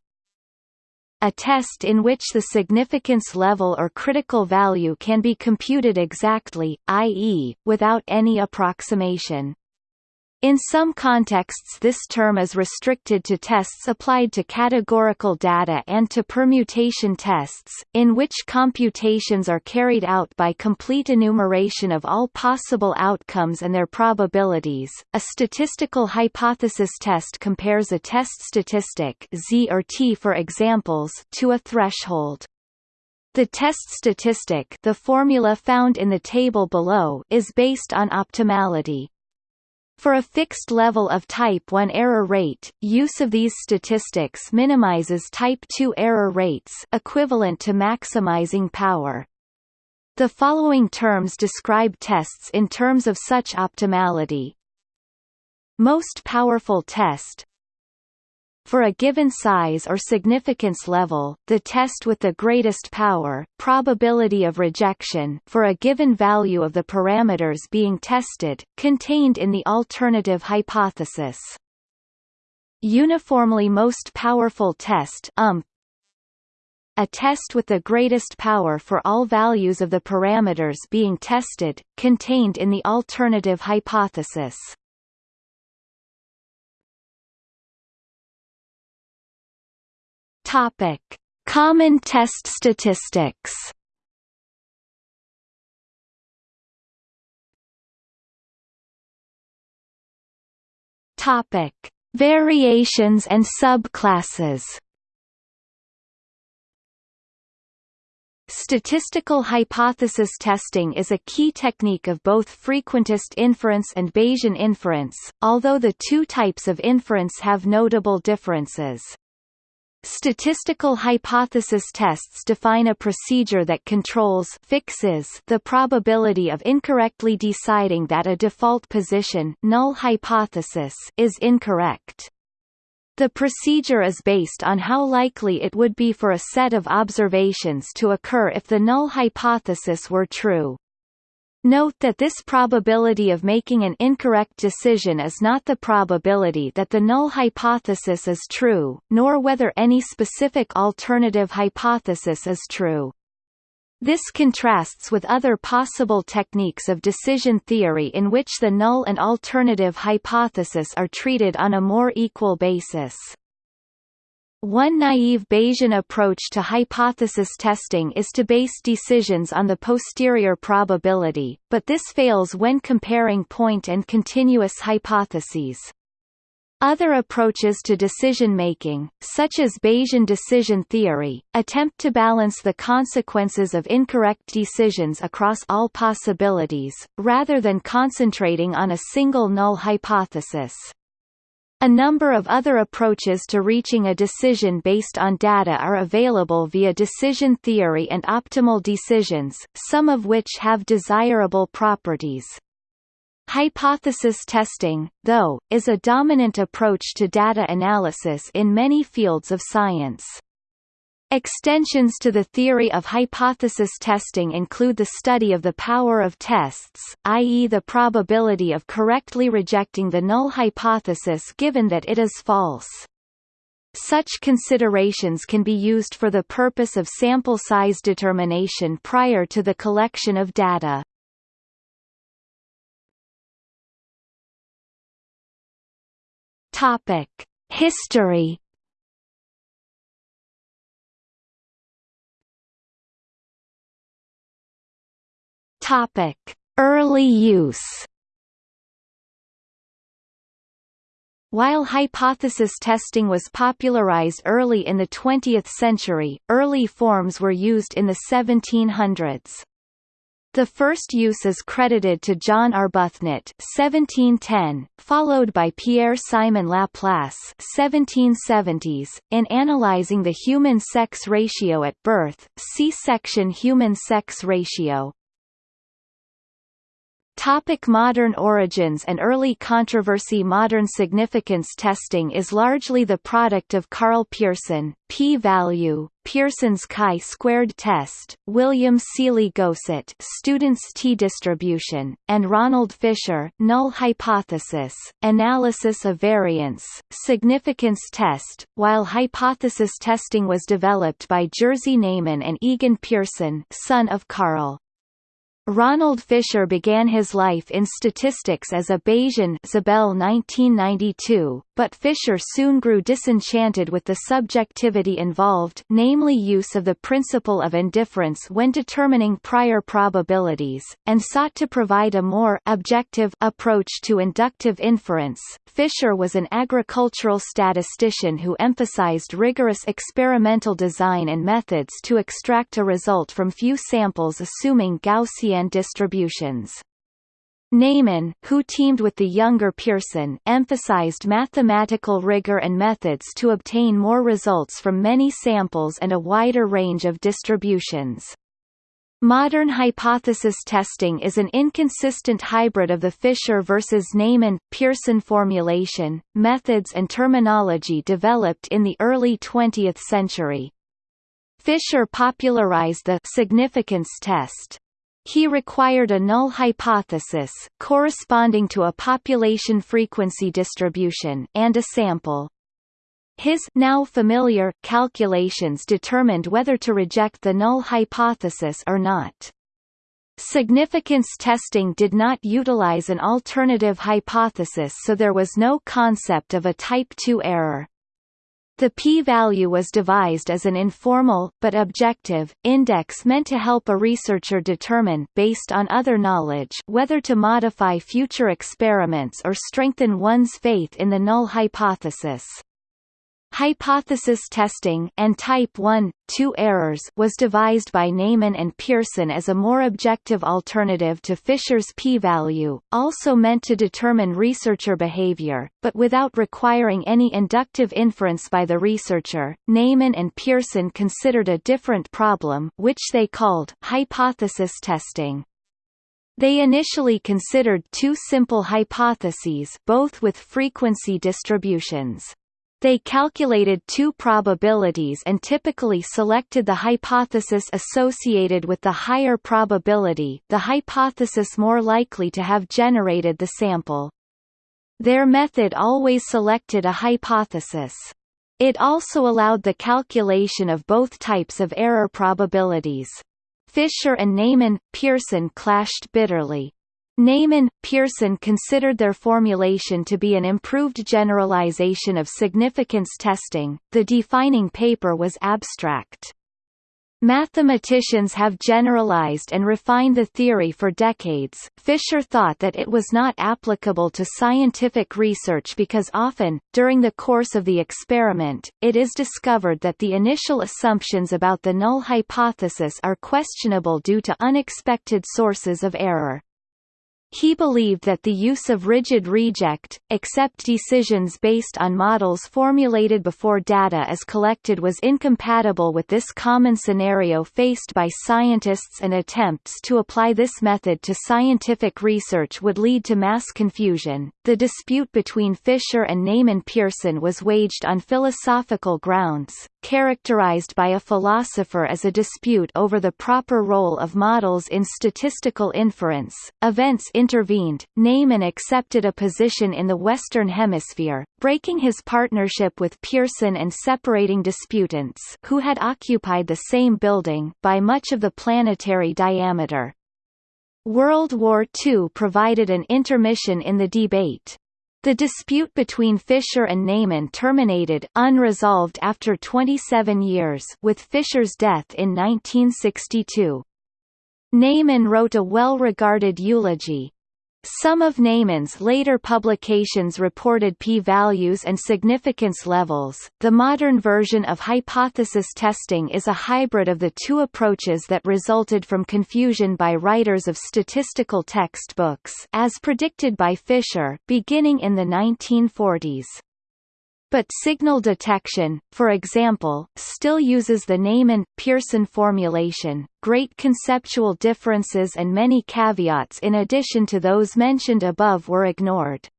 a test in which the significance level or critical value can be computed exactly, i.e., without any approximation. In some contexts this term is restricted to tests applied to categorical data and to permutation tests, in which computations are carried out by complete enumeration of all possible outcomes and their probabilities. A statistical hypothesis test compares a test statistic Z or T for examples to a threshold. The test statistic the formula found in the table below is based on optimality. For a fixed level of type 1 error rate, use of these statistics minimizes type 2 error rates equivalent to maximizing power. The following terms describe tests in terms of such optimality. Most powerful test for a given size or significance level, the test with the greatest power, probability of rejection for a given value of the parameters being tested, contained in the alternative hypothesis. Uniformly most powerful test UMP, a test with the greatest power for all values of the parameters being tested, contained in the alternative hypothesis. Topic: Common test statistics. Topic: Variations and subclasses. Statistical hypothesis testing is a key technique of both frequentist inference and Bayesian inference, although the two types of inference have notable differences. Statistical hypothesis tests define a procedure that controls fixes the probability of incorrectly deciding that a default position null hypothesis is incorrect. The procedure is based on how likely it would be for a set of observations to occur if the null hypothesis were true. Note that this probability of making an incorrect decision is not the probability that the null hypothesis is true, nor whether any specific alternative hypothesis is true. This contrasts with other possible techniques of decision theory in which the null and alternative hypothesis are treated on a more equal basis. One naive Bayesian approach to hypothesis testing is to base decisions on the posterior probability, but this fails when comparing point and continuous hypotheses. Other approaches to decision-making, such as Bayesian decision theory, attempt to balance the consequences of incorrect decisions across all possibilities, rather than concentrating on a single null hypothesis. A number of other approaches to reaching a decision based on data are available via decision theory and optimal decisions, some of which have desirable properties. Hypothesis testing, though, is a dominant approach to data analysis in many fields of science. Extensions to the theory of hypothesis testing include the study of the power of tests, i.e. the probability of correctly rejecting the null hypothesis given that it is false. Such considerations can be used for the purpose of sample size determination prior to the collection of data. History Topic: Early use. While hypothesis testing was popularized early in the 20th century, early forms were used in the 1700s. The first use is credited to John Arbuthnot (1710), followed by Pierre-Simon Laplace (1770s). In analyzing the human sex ratio at birth, see section Human sex ratio. Topic modern origins and early controversy Modern significance testing is largely the product of Karl Pearson, p-value, Pearson's chi-squared test, William Sealy-Gosset students t-distribution, and Ronald Fisher null hypothesis, analysis of variance, significance test, while hypothesis testing was developed by Jerzy Neyman and Egon Pearson son of Karl. Ronald Fisher began his life in statistics as a Bayesian Zabell 1992, but Fisher soon grew disenchanted with the subjectivity involved namely use of the principle of indifference when determining prior probabilities, and sought to provide a more objective approach to inductive inference. Fisher was an agricultural statistician who emphasized rigorous experimental design and methods to extract a result from few samples assuming Gaussian distributions. Neyman, who teamed with the younger Pearson, emphasized mathematical rigor and methods to obtain more results from many samples and a wider range of distributions. Modern hypothesis testing is an inconsistent hybrid of the Fisher versus Neyman Pearson formulation, methods and terminology developed in the early 20th century. Fisher popularized the significance test. He required a null hypothesis corresponding to a population frequency distribution and a sample. His now familiar calculations determined whether to reject the null hypothesis or not. Significance testing did not utilize an alternative hypothesis so there was no concept of a type 2 error. The p-value was devised as an informal, but objective, index meant to help a researcher determine based on other knowledge whether to modify future experiments or strengthen one's faith in the null hypothesis. Hypothesis testing and type 1, 2 errors was devised by Neyman and Pearson as a more objective alternative to Fisher's p-value, also meant to determine researcher behavior, but without requiring any inductive inference by the researcher. Neyman and Pearson considered a different problem which they called hypothesis testing. They initially considered two simple hypotheses both with frequency distributions. They calculated two probabilities and typically selected the hypothesis associated with the higher probability the hypothesis more likely to have generated the sample. Their method always selected a hypothesis. It also allowed the calculation of both types of error probabilities. Fisher and Neyman, Pearson clashed bitterly. Neyman, Pearson considered their formulation to be an improved generalization of significance testing. The defining paper was abstract. Mathematicians have generalized and refined the theory for decades. Fisher thought that it was not applicable to scientific research because often, during the course of the experiment, it is discovered that the initial assumptions about the null hypothesis are questionable due to unexpected sources of error. He believed that the use of rigid reject, accept decisions based on models formulated before data is collected was incompatible with this common scenario faced by scientists and attempts to apply this method to scientific research would lead to mass confusion. The dispute between Fisher and Neyman Pearson was waged on philosophical grounds, characterized by a philosopher as a dispute over the proper role of models in statistical inference. Events intervened, Neyman accepted a position in the Western Hemisphere, breaking his partnership with Pearson and separating disputants who had occupied the same building by much of the planetary diameter. World War II provided an intermission in the debate. The dispute between Fisher and Neyman terminated unresolved after 27 years with Fisher's death in 1962. Neyman wrote a well-regarded eulogy, some of Neyman's later publications reported p-values and significance levels. The modern version of hypothesis testing is a hybrid of the two approaches that resulted from confusion by writers of statistical textbooks as predicted by Fisher, beginning in the 1940s. But signal detection, for example, still uses the Neyman-Pearson formulation. Great conceptual differences and many caveats in addition to those mentioned above were ignored.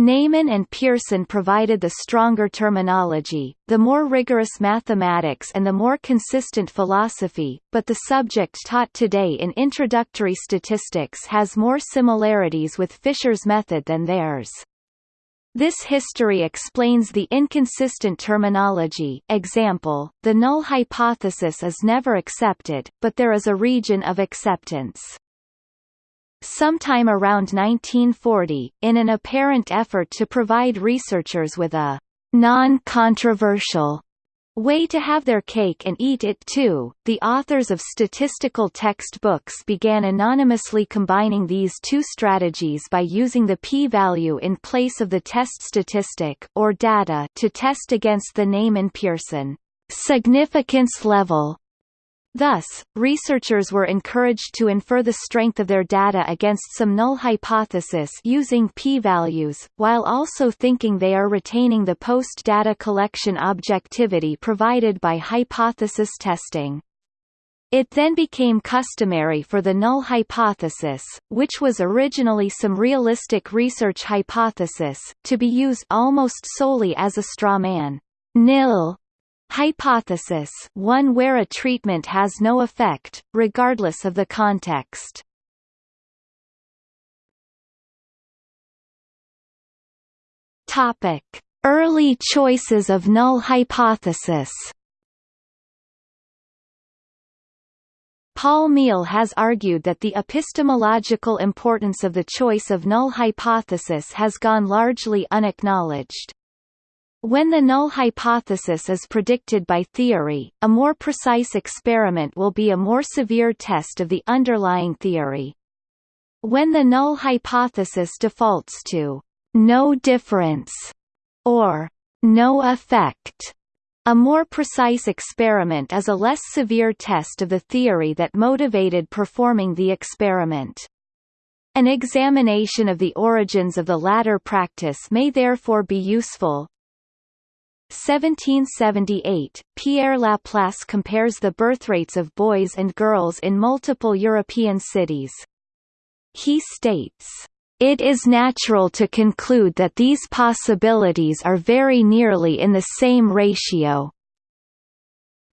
Neyman and Pearson provided the stronger terminology, the more rigorous mathematics and the more consistent philosophy, but the subject taught today in introductory statistics has more similarities with Fisher's method than theirs. This history explains the inconsistent terminology example, the null hypothesis is never accepted, but there is a region of acceptance. Sometime around 1940, in an apparent effort to provide researchers with a non-controversial way to have their cake and eat it too, the authors of statistical textbooks began anonymously combining these two strategies by using the p-value in place of the test statistic or data to test against the Neyman-Pearson significance level Thus, researchers were encouraged to infer the strength of their data against some null hypothesis using p-values, while also thinking they are retaining the post-data collection objectivity provided by hypothesis testing. It then became customary for the null hypothesis, which was originally some realistic research hypothesis, to be used almost solely as a straw man. Nil Hypothesis one where a treatment has no effect, regardless of the context. Topic. Early choices of null hypothesis Paul Meehl has argued that the epistemological importance of the choice of null hypothesis has gone largely unacknowledged. When the null hypothesis is predicted by theory, a more precise experiment will be a more severe test of the underlying theory. When the null hypothesis defaults to no difference or no effect, a more precise experiment is a less severe test of the theory that motivated performing the experiment. An examination of the origins of the latter practice may therefore be useful, 1778, Pierre Laplace compares the birth rates of boys and girls in multiple European cities. He states, "...it is natural to conclude that these possibilities are very nearly in the same ratio."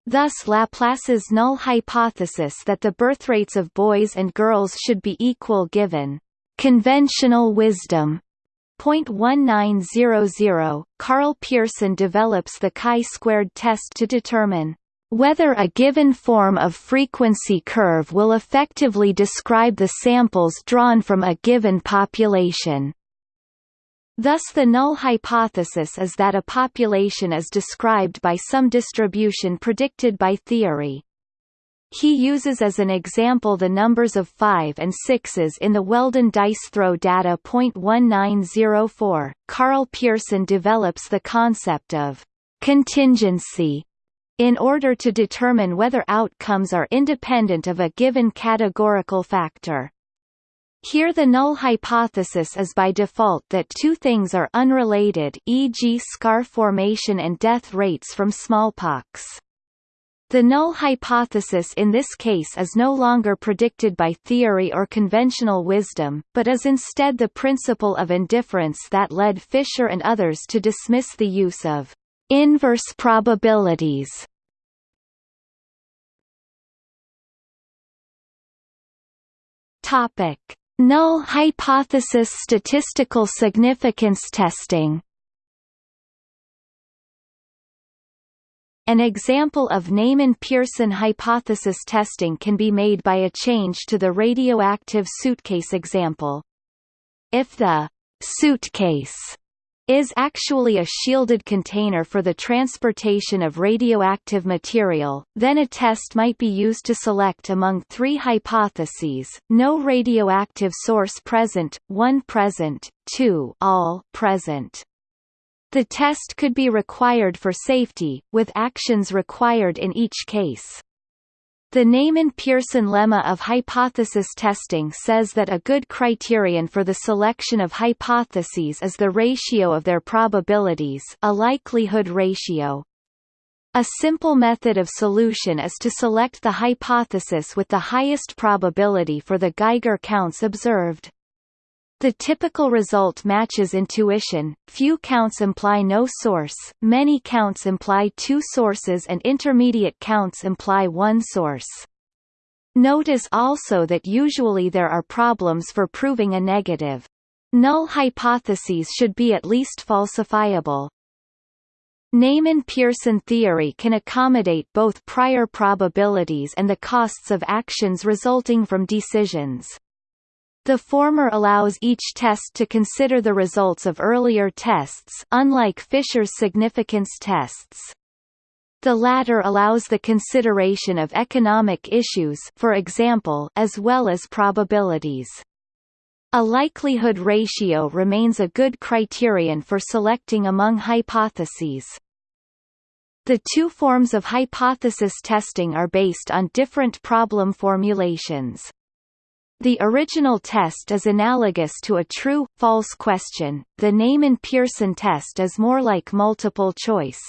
Thus Laplace's null hypothesis that the birth rates of boys and girls should be equal given conventional wisdom 0.1900, Karl Pearson develops the chi-squared test to determine whether a given form of frequency curve will effectively describe the samples drawn from a given population. Thus the null hypothesis is that a population is described by some distribution predicted by theory. He uses as an example the numbers of 5 and 6s in the Weldon dice throw data. 1904. Karl Pearson develops the concept of contingency in order to determine whether outcomes are independent of a given categorical factor. Here the null hypothesis is by default that two things are unrelated e.g. scar formation and death rates from smallpox. The null hypothesis in this case is no longer predicted by theory or conventional wisdom, but is instead the principle of indifference that led Fisher and others to dismiss the use of inverse probabilities. Topic: Null hypothesis statistical significance testing. An example of Neyman-Pearson hypothesis testing can be made by a change to the radioactive suitcase example. If the suitcase is actually a shielded container for the transportation of radioactive material, then a test might be used to select among three hypotheses, no radioactive source present, one present, two all present. The test could be required for safety, with actions required in each case. The Neyman-Pearson lemma of hypothesis testing says that a good criterion for the selection of hypotheses is the ratio of their probabilities a likelihood ratio. A simple method of solution is to select the hypothesis with the highest probability for the Geiger counts observed. The typical result matches intuition, few counts imply no source, many counts imply two sources and intermediate counts imply one source. Notice also that usually there are problems for proving a negative. Null hypotheses should be at least falsifiable. Neyman-Pearson theory can accommodate both prior probabilities and the costs of actions resulting from decisions. The former allows each test to consider the results of earlier tests unlike Fisher's significance tests. The latter allows the consideration of economic issues for example, as well as probabilities. A likelihood ratio remains a good criterion for selecting among hypotheses. The two forms of hypothesis testing are based on different problem formulations. The original test is analogous to a true-false question, the Neyman-Pearson test is more like multiple choice.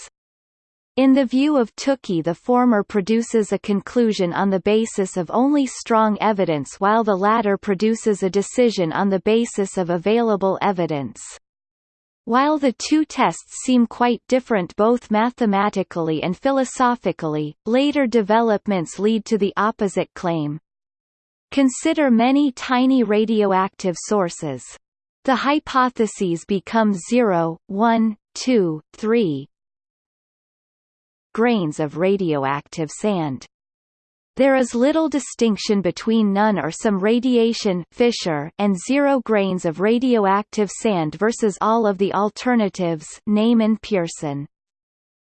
In the view of Tukey the former produces a conclusion on the basis of only strong evidence while the latter produces a decision on the basis of available evidence. While the two tests seem quite different both mathematically and philosophically, later developments lead to the opposite claim. Consider many tiny radioactive sources. The hypotheses become 0, 1, 2, 3 grains of radioactive sand. There is little distinction between none or some radiation Fisher and zero grains of radioactive sand versus all of the alternatives Neyman-Pearson.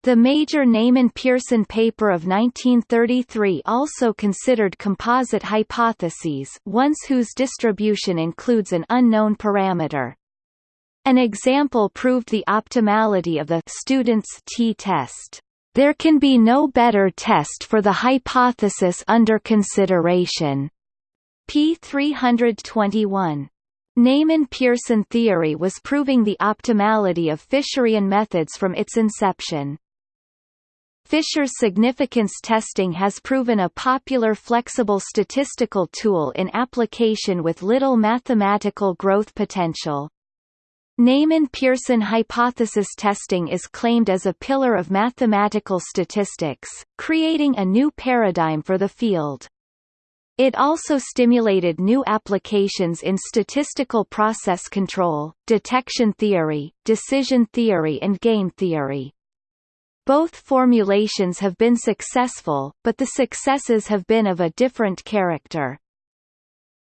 The major Neyman-Pearson paper of 1933 also considered composite hypotheses ones whose distribution includes an unknown parameter. An example proved the optimality of the student's t-test. There can be no better test for the hypothesis under consideration. p. 321. Neyman-Pearson theory was proving the optimality of Fisherian methods from its inception. Fisher's significance testing has proven a popular flexible statistical tool in application with little mathematical growth potential. Neyman-Pearson hypothesis testing is claimed as a pillar of mathematical statistics, creating a new paradigm for the field. It also stimulated new applications in statistical process control, detection theory, decision theory and game theory. Both formulations have been successful, but the successes have been of a different character.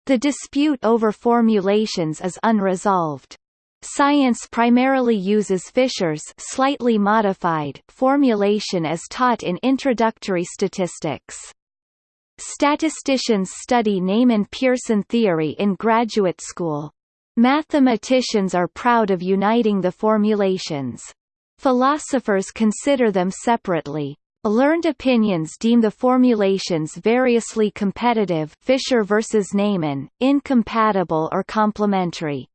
The dispute over formulations is unresolved. Science primarily uses Fisher's slightly modified formulation as taught in introductory statistics. Statisticians study Neyman-Pearson theory in graduate school. Mathematicians are proud of uniting the formulations. Philosophers consider them separately. Learned opinions deem the formulations variously competitive Fisher versus Neyman, incompatible or complementary.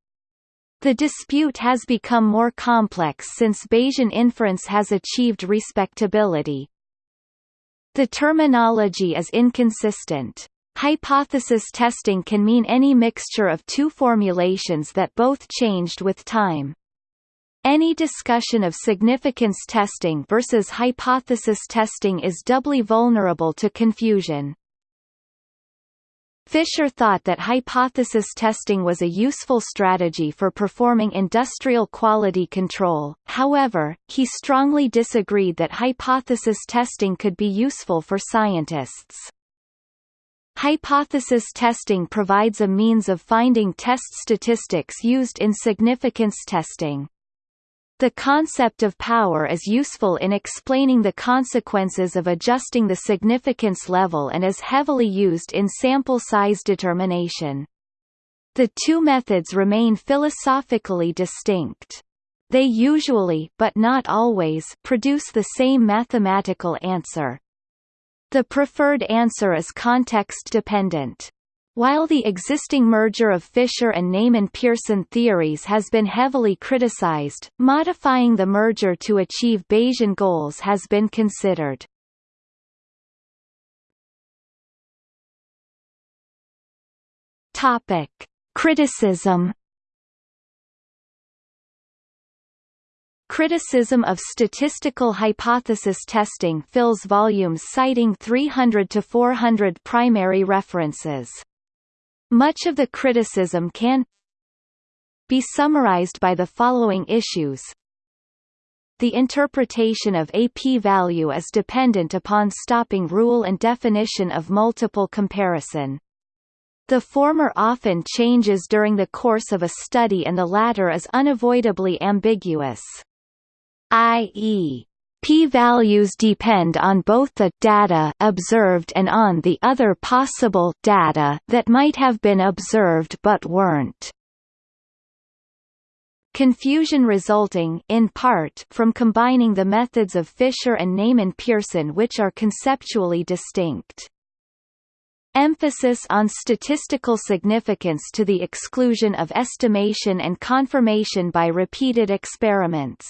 The dispute has become more complex since Bayesian inference has achieved respectability. The terminology is inconsistent. Hypothesis testing can mean any mixture of two formulations that both changed with time. Any discussion of significance testing versus hypothesis testing is doubly vulnerable to confusion. Fisher thought that hypothesis testing was a useful strategy for performing industrial quality control, however, he strongly disagreed that hypothesis testing could be useful for scientists. Hypothesis testing provides a means of finding test statistics used in significance testing. The concept of power is useful in explaining the consequences of adjusting the significance level and is heavily used in sample size determination. The two methods remain philosophically distinct. They usually but not always produce the same mathematical answer. The preferred answer is context-dependent. While the existing merger of Fisher and Neyman-Pearson theories has been heavily criticized, modifying the merger to achieve Bayesian goals has been considered. Topic: Criticism Criticism of statistical hypothesis testing fills volumes citing 300 to 400 primary references. Much of the criticism can be summarized by the following issues. The interpretation of a p-value is dependent upon stopping rule and definition of multiple comparison. The former often changes during the course of a study and the latter is unavoidably ambiguous i.e. P-values depend on both the data observed and on the other possible data that might have been observed but weren't. Confusion resulting in part from combining the methods of Fisher and Neyman-Pearson which are conceptually distinct. Emphasis on statistical significance to the exclusion of estimation and confirmation by repeated experiments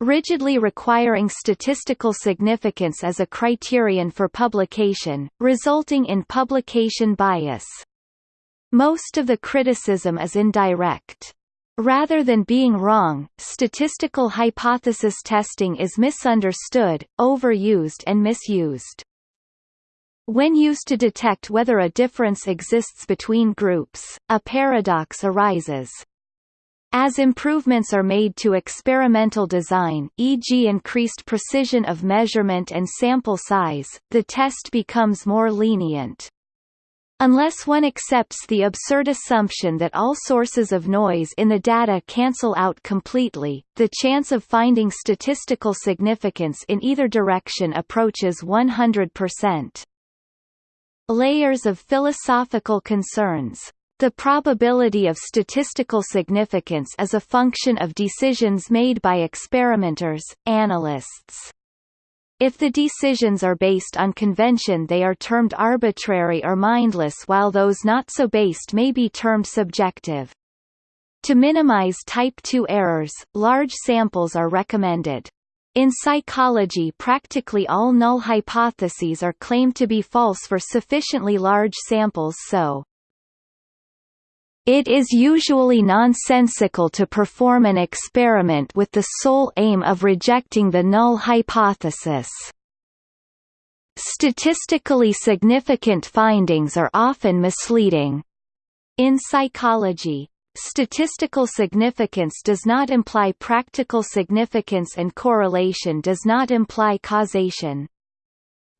rigidly requiring statistical significance as a criterion for publication, resulting in publication bias. Most of the criticism is indirect. Rather than being wrong, statistical hypothesis testing is misunderstood, overused and misused. When used to detect whether a difference exists between groups, a paradox arises. As improvements are made to experimental design e.g. increased precision of measurement and sample size, the test becomes more lenient. Unless one accepts the absurd assumption that all sources of noise in the data cancel out completely, the chance of finding statistical significance in either direction approaches 100%. Layers of philosophical concerns the probability of statistical significance is a function of decisions made by experimenters, analysts. If the decisions are based on convention they are termed arbitrary or mindless while those not so based may be termed subjective. To minimize type 2 errors, large samples are recommended. In psychology practically all null hypotheses are claimed to be false for sufficiently large samples so, it is usually nonsensical to perform an experiment with the sole aim of rejecting the null hypothesis. Statistically significant findings are often misleading. In psychology, Statistical significance does not imply practical significance and correlation does not imply causation.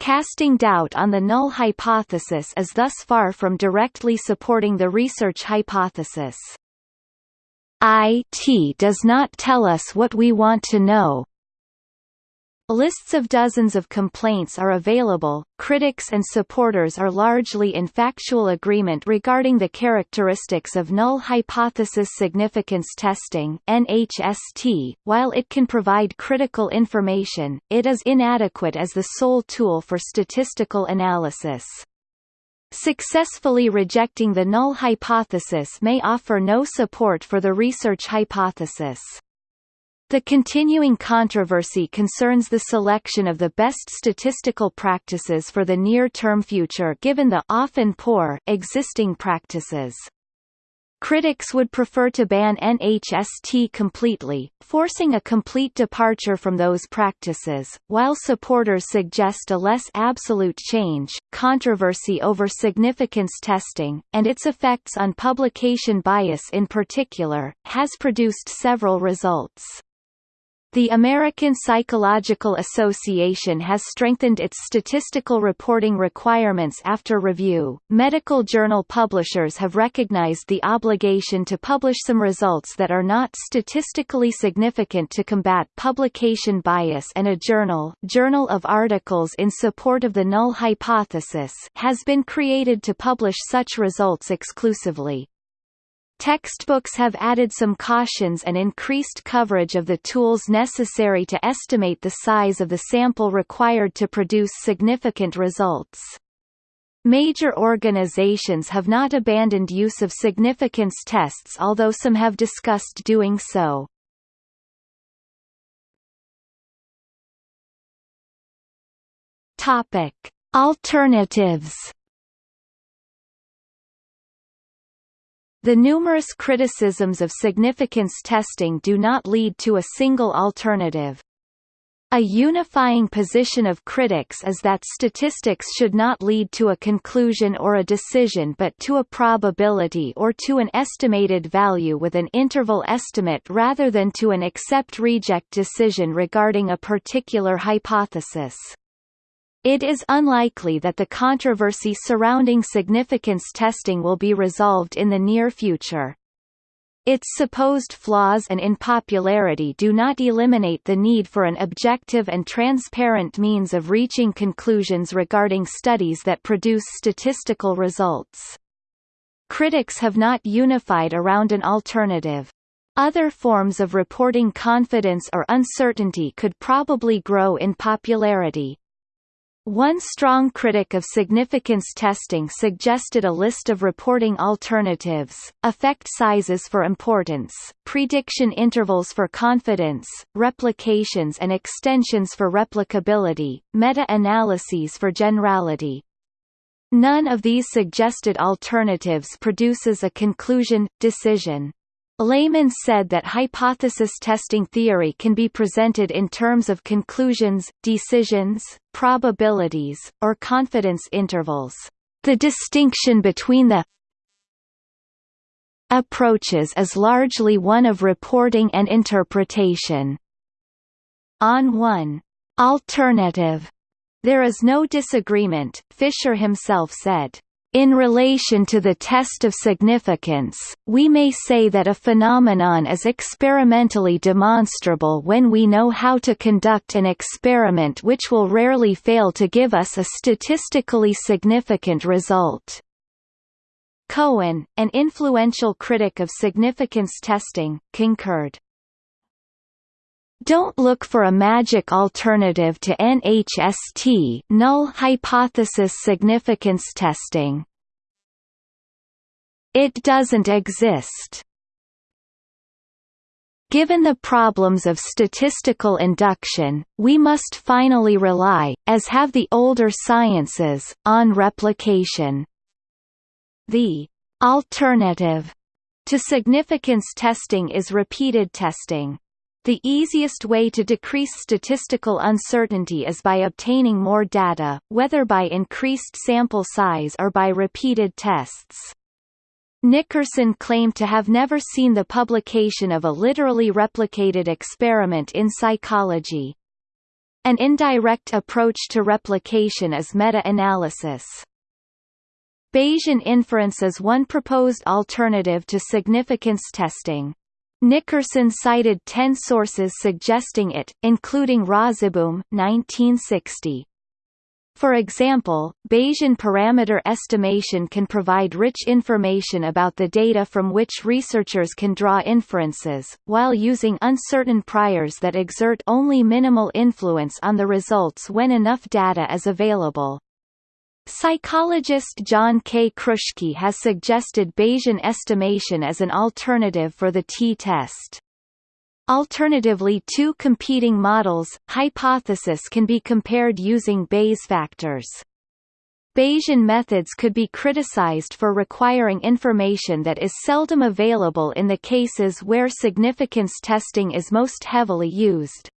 Casting doubt on the null hypothesis is thus far from directly supporting the research hypothesis. IT does not tell us what we want to know, Lists of dozens of complaints are available. Critics and supporters are largely in factual agreement regarding the characteristics of null hypothesis significance testing (NHST). While it can provide critical information, it is inadequate as the sole tool for statistical analysis. Successfully rejecting the null hypothesis may offer no support for the research hypothesis. The continuing controversy concerns the selection of the best statistical practices for the near-term future given the often poor existing practices. Critics would prefer to ban NHST completely, forcing a complete departure from those practices, while supporters suggest a less absolute change. Controversy over significance testing, and its effects on publication bias in particular, has produced several results. The American Psychological Association has strengthened its statistical reporting requirements after review. Medical journal publishers have recognized the obligation to publish some results that are not statistically significant to combat publication bias and a journal, Journal of Articles in Support of the Null Hypothesis, has been created to publish such results exclusively. Textbooks have added some cautions and increased coverage of the tools necessary to estimate the size of the sample required to produce significant results. Major organizations have not abandoned use of significance tests although some have discussed doing so. Alternatives The numerous criticisms of significance testing do not lead to a single alternative. A unifying position of critics is that statistics should not lead to a conclusion or a decision but to a probability or to an estimated value with an interval estimate rather than to an accept-reject decision regarding a particular hypothesis. It is unlikely that the controversy surrounding significance testing will be resolved in the near future. Its supposed flaws and unpopularity do not eliminate the need for an objective and transparent means of reaching conclusions regarding studies that produce statistical results. Critics have not unified around an alternative. Other forms of reporting confidence or uncertainty could probably grow in popularity. One strong critic of significance testing suggested a list of reporting alternatives, effect sizes for importance, prediction intervals for confidence, replications and extensions for replicability, meta-analyses for generality. None of these suggested alternatives produces a conclusion, decision. Lehmann said that hypothesis testing theory can be presented in terms of conclusions, decisions, probabilities, or confidence intervals. The distinction between the approaches is largely one of reporting and interpretation. On one alternative, there is no disagreement, Fisher himself said. In relation to the test of significance, we may say that a phenomenon is experimentally demonstrable when we know how to conduct an experiment which will rarely fail to give us a statistically significant result. Cohen, an influential critic of significance testing, concurred. Don't look for a magic alternative to NHST null hypothesis significance testing. It doesn't exist. Given the problems of statistical induction, we must finally rely, as have the older sciences, on replication. The alternative to significance testing is repeated testing. The easiest way to decrease statistical uncertainty is by obtaining more data, whether by increased sample size or by repeated tests. Nickerson claimed to have never seen the publication of a literally replicated experiment in psychology. An indirect approach to replication is meta-analysis. Bayesian inference is one proposed alternative to significance testing. Nickerson cited ten sources suggesting it, including Rozeboom 1960. For example, Bayesian parameter estimation can provide rich information about the data from which researchers can draw inferences, while using uncertain priors that exert only minimal influence on the results when enough data is available. Psychologist John K. Kruschke has suggested Bayesian estimation as an alternative for the t-test. Alternatively two competing models, hypothesis can be compared using Bayes factors. Bayesian methods could be criticized for requiring information that is seldom available in the cases where significance testing is most heavily used.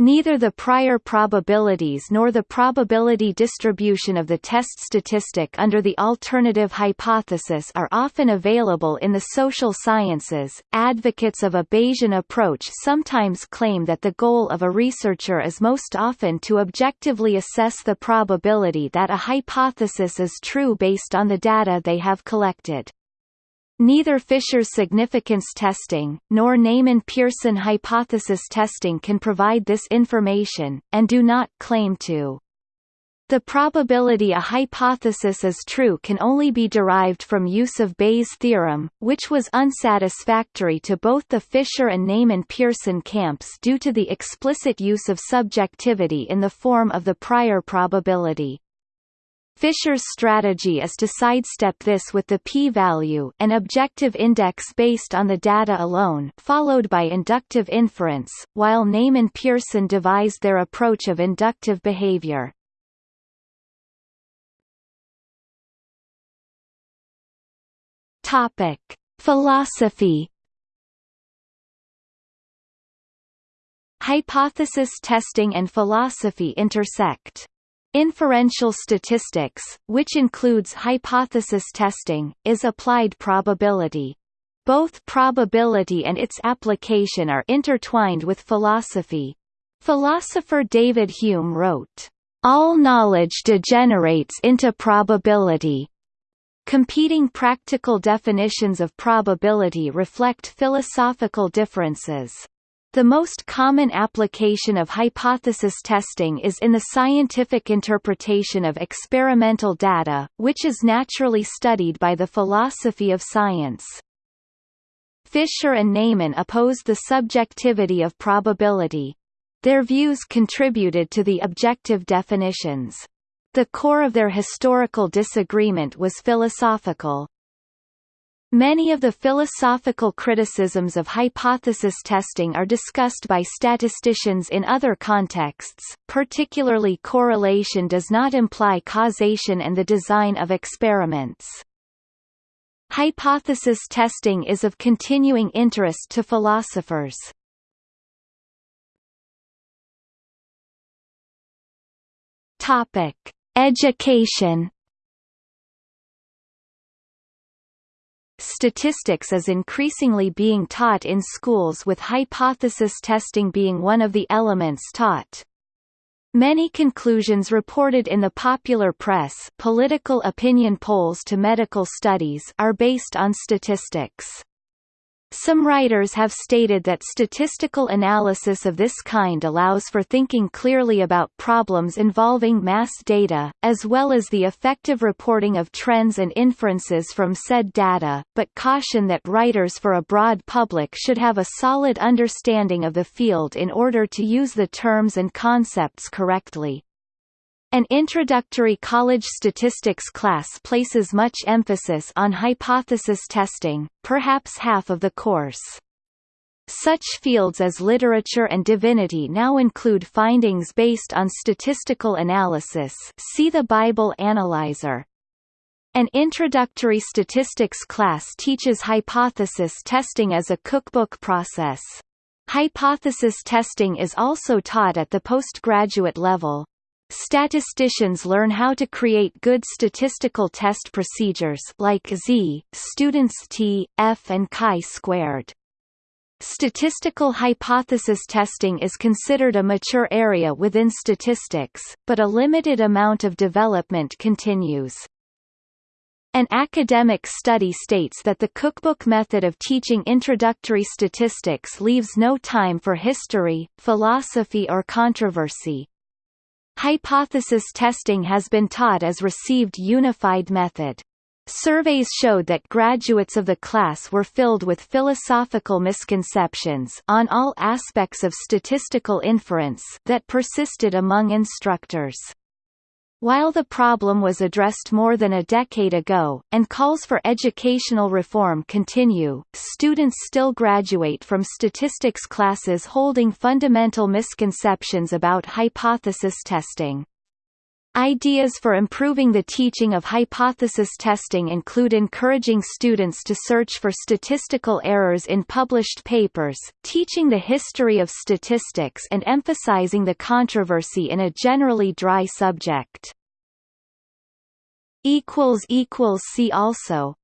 Neither the prior probabilities nor the probability distribution of the test statistic under the alternative hypothesis are often available in the social sciences. Advocates of a Bayesian approach sometimes claim that the goal of a researcher is most often to objectively assess the probability that a hypothesis is true based on the data they have collected. Neither Fisher's significance testing, nor Neyman-Pearson hypothesis testing can provide this information, and do not claim to. The probability a hypothesis is true can only be derived from use of Bayes' theorem, which was unsatisfactory to both the Fisher and Neyman-Pearson camps due to the explicit use of subjectivity in the form of the prior probability. Fisher's strategy is to sidestep this with the p-value an objective index based on the data alone followed by inductive inference, while Neyman-Pearson devised their approach of inductive behavior. Topic: Philosophy. Hypothesis testing and philosophy intersect. Inferential statistics, which includes hypothesis testing, is applied probability. Both probability and its application are intertwined with philosophy. Philosopher David Hume wrote, "...all knowledge degenerates into probability." Competing practical definitions of probability reflect philosophical differences. The most common application of hypothesis testing is in the scientific interpretation of experimental data, which is naturally studied by the philosophy of science. Fisher and Neyman opposed the subjectivity of probability. Their views contributed to the objective definitions. The core of their historical disagreement was philosophical. Many of the philosophical criticisms of hypothesis testing are discussed by statisticians in other contexts, particularly correlation does not imply causation and the design of experiments. Hypothesis testing is of continuing interest to philosophers. Education Statistics is increasingly being taught in schools with hypothesis testing being one of the elements taught. Many conclusions reported in the popular press political opinion polls to medical studies are based on statistics. Some writers have stated that statistical analysis of this kind allows for thinking clearly about problems involving mass data, as well as the effective reporting of trends and inferences from said data, but caution that writers for a broad public should have a solid understanding of the field in order to use the terms and concepts correctly. An introductory college statistics class places much emphasis on hypothesis testing, perhaps half of the course. Such fields as literature and divinity now include findings based on statistical analysis see the Bible Analyzer. An introductory statistics class teaches hypothesis testing as a cookbook process. Hypothesis testing is also taught at the postgraduate level. Statisticians learn how to create good statistical test procedures like Z, students T, F and chi-squared. Statistical hypothesis testing is considered a mature area within statistics, but a limited amount of development continues. An academic study states that the cookbook method of teaching introductory statistics leaves no time for history, philosophy or controversy. Hypothesis testing has been taught as received unified method. Surveys showed that graduates of the class were filled with philosophical misconceptions on all aspects of statistical inference that persisted among instructors. While the problem was addressed more than a decade ago, and calls for educational reform continue, students still graduate from statistics classes holding fundamental misconceptions about hypothesis testing. Ideas for improving the teaching of hypothesis testing include encouraging students to search for statistical errors in published papers, teaching the history of statistics and emphasizing the controversy in a generally dry subject. See also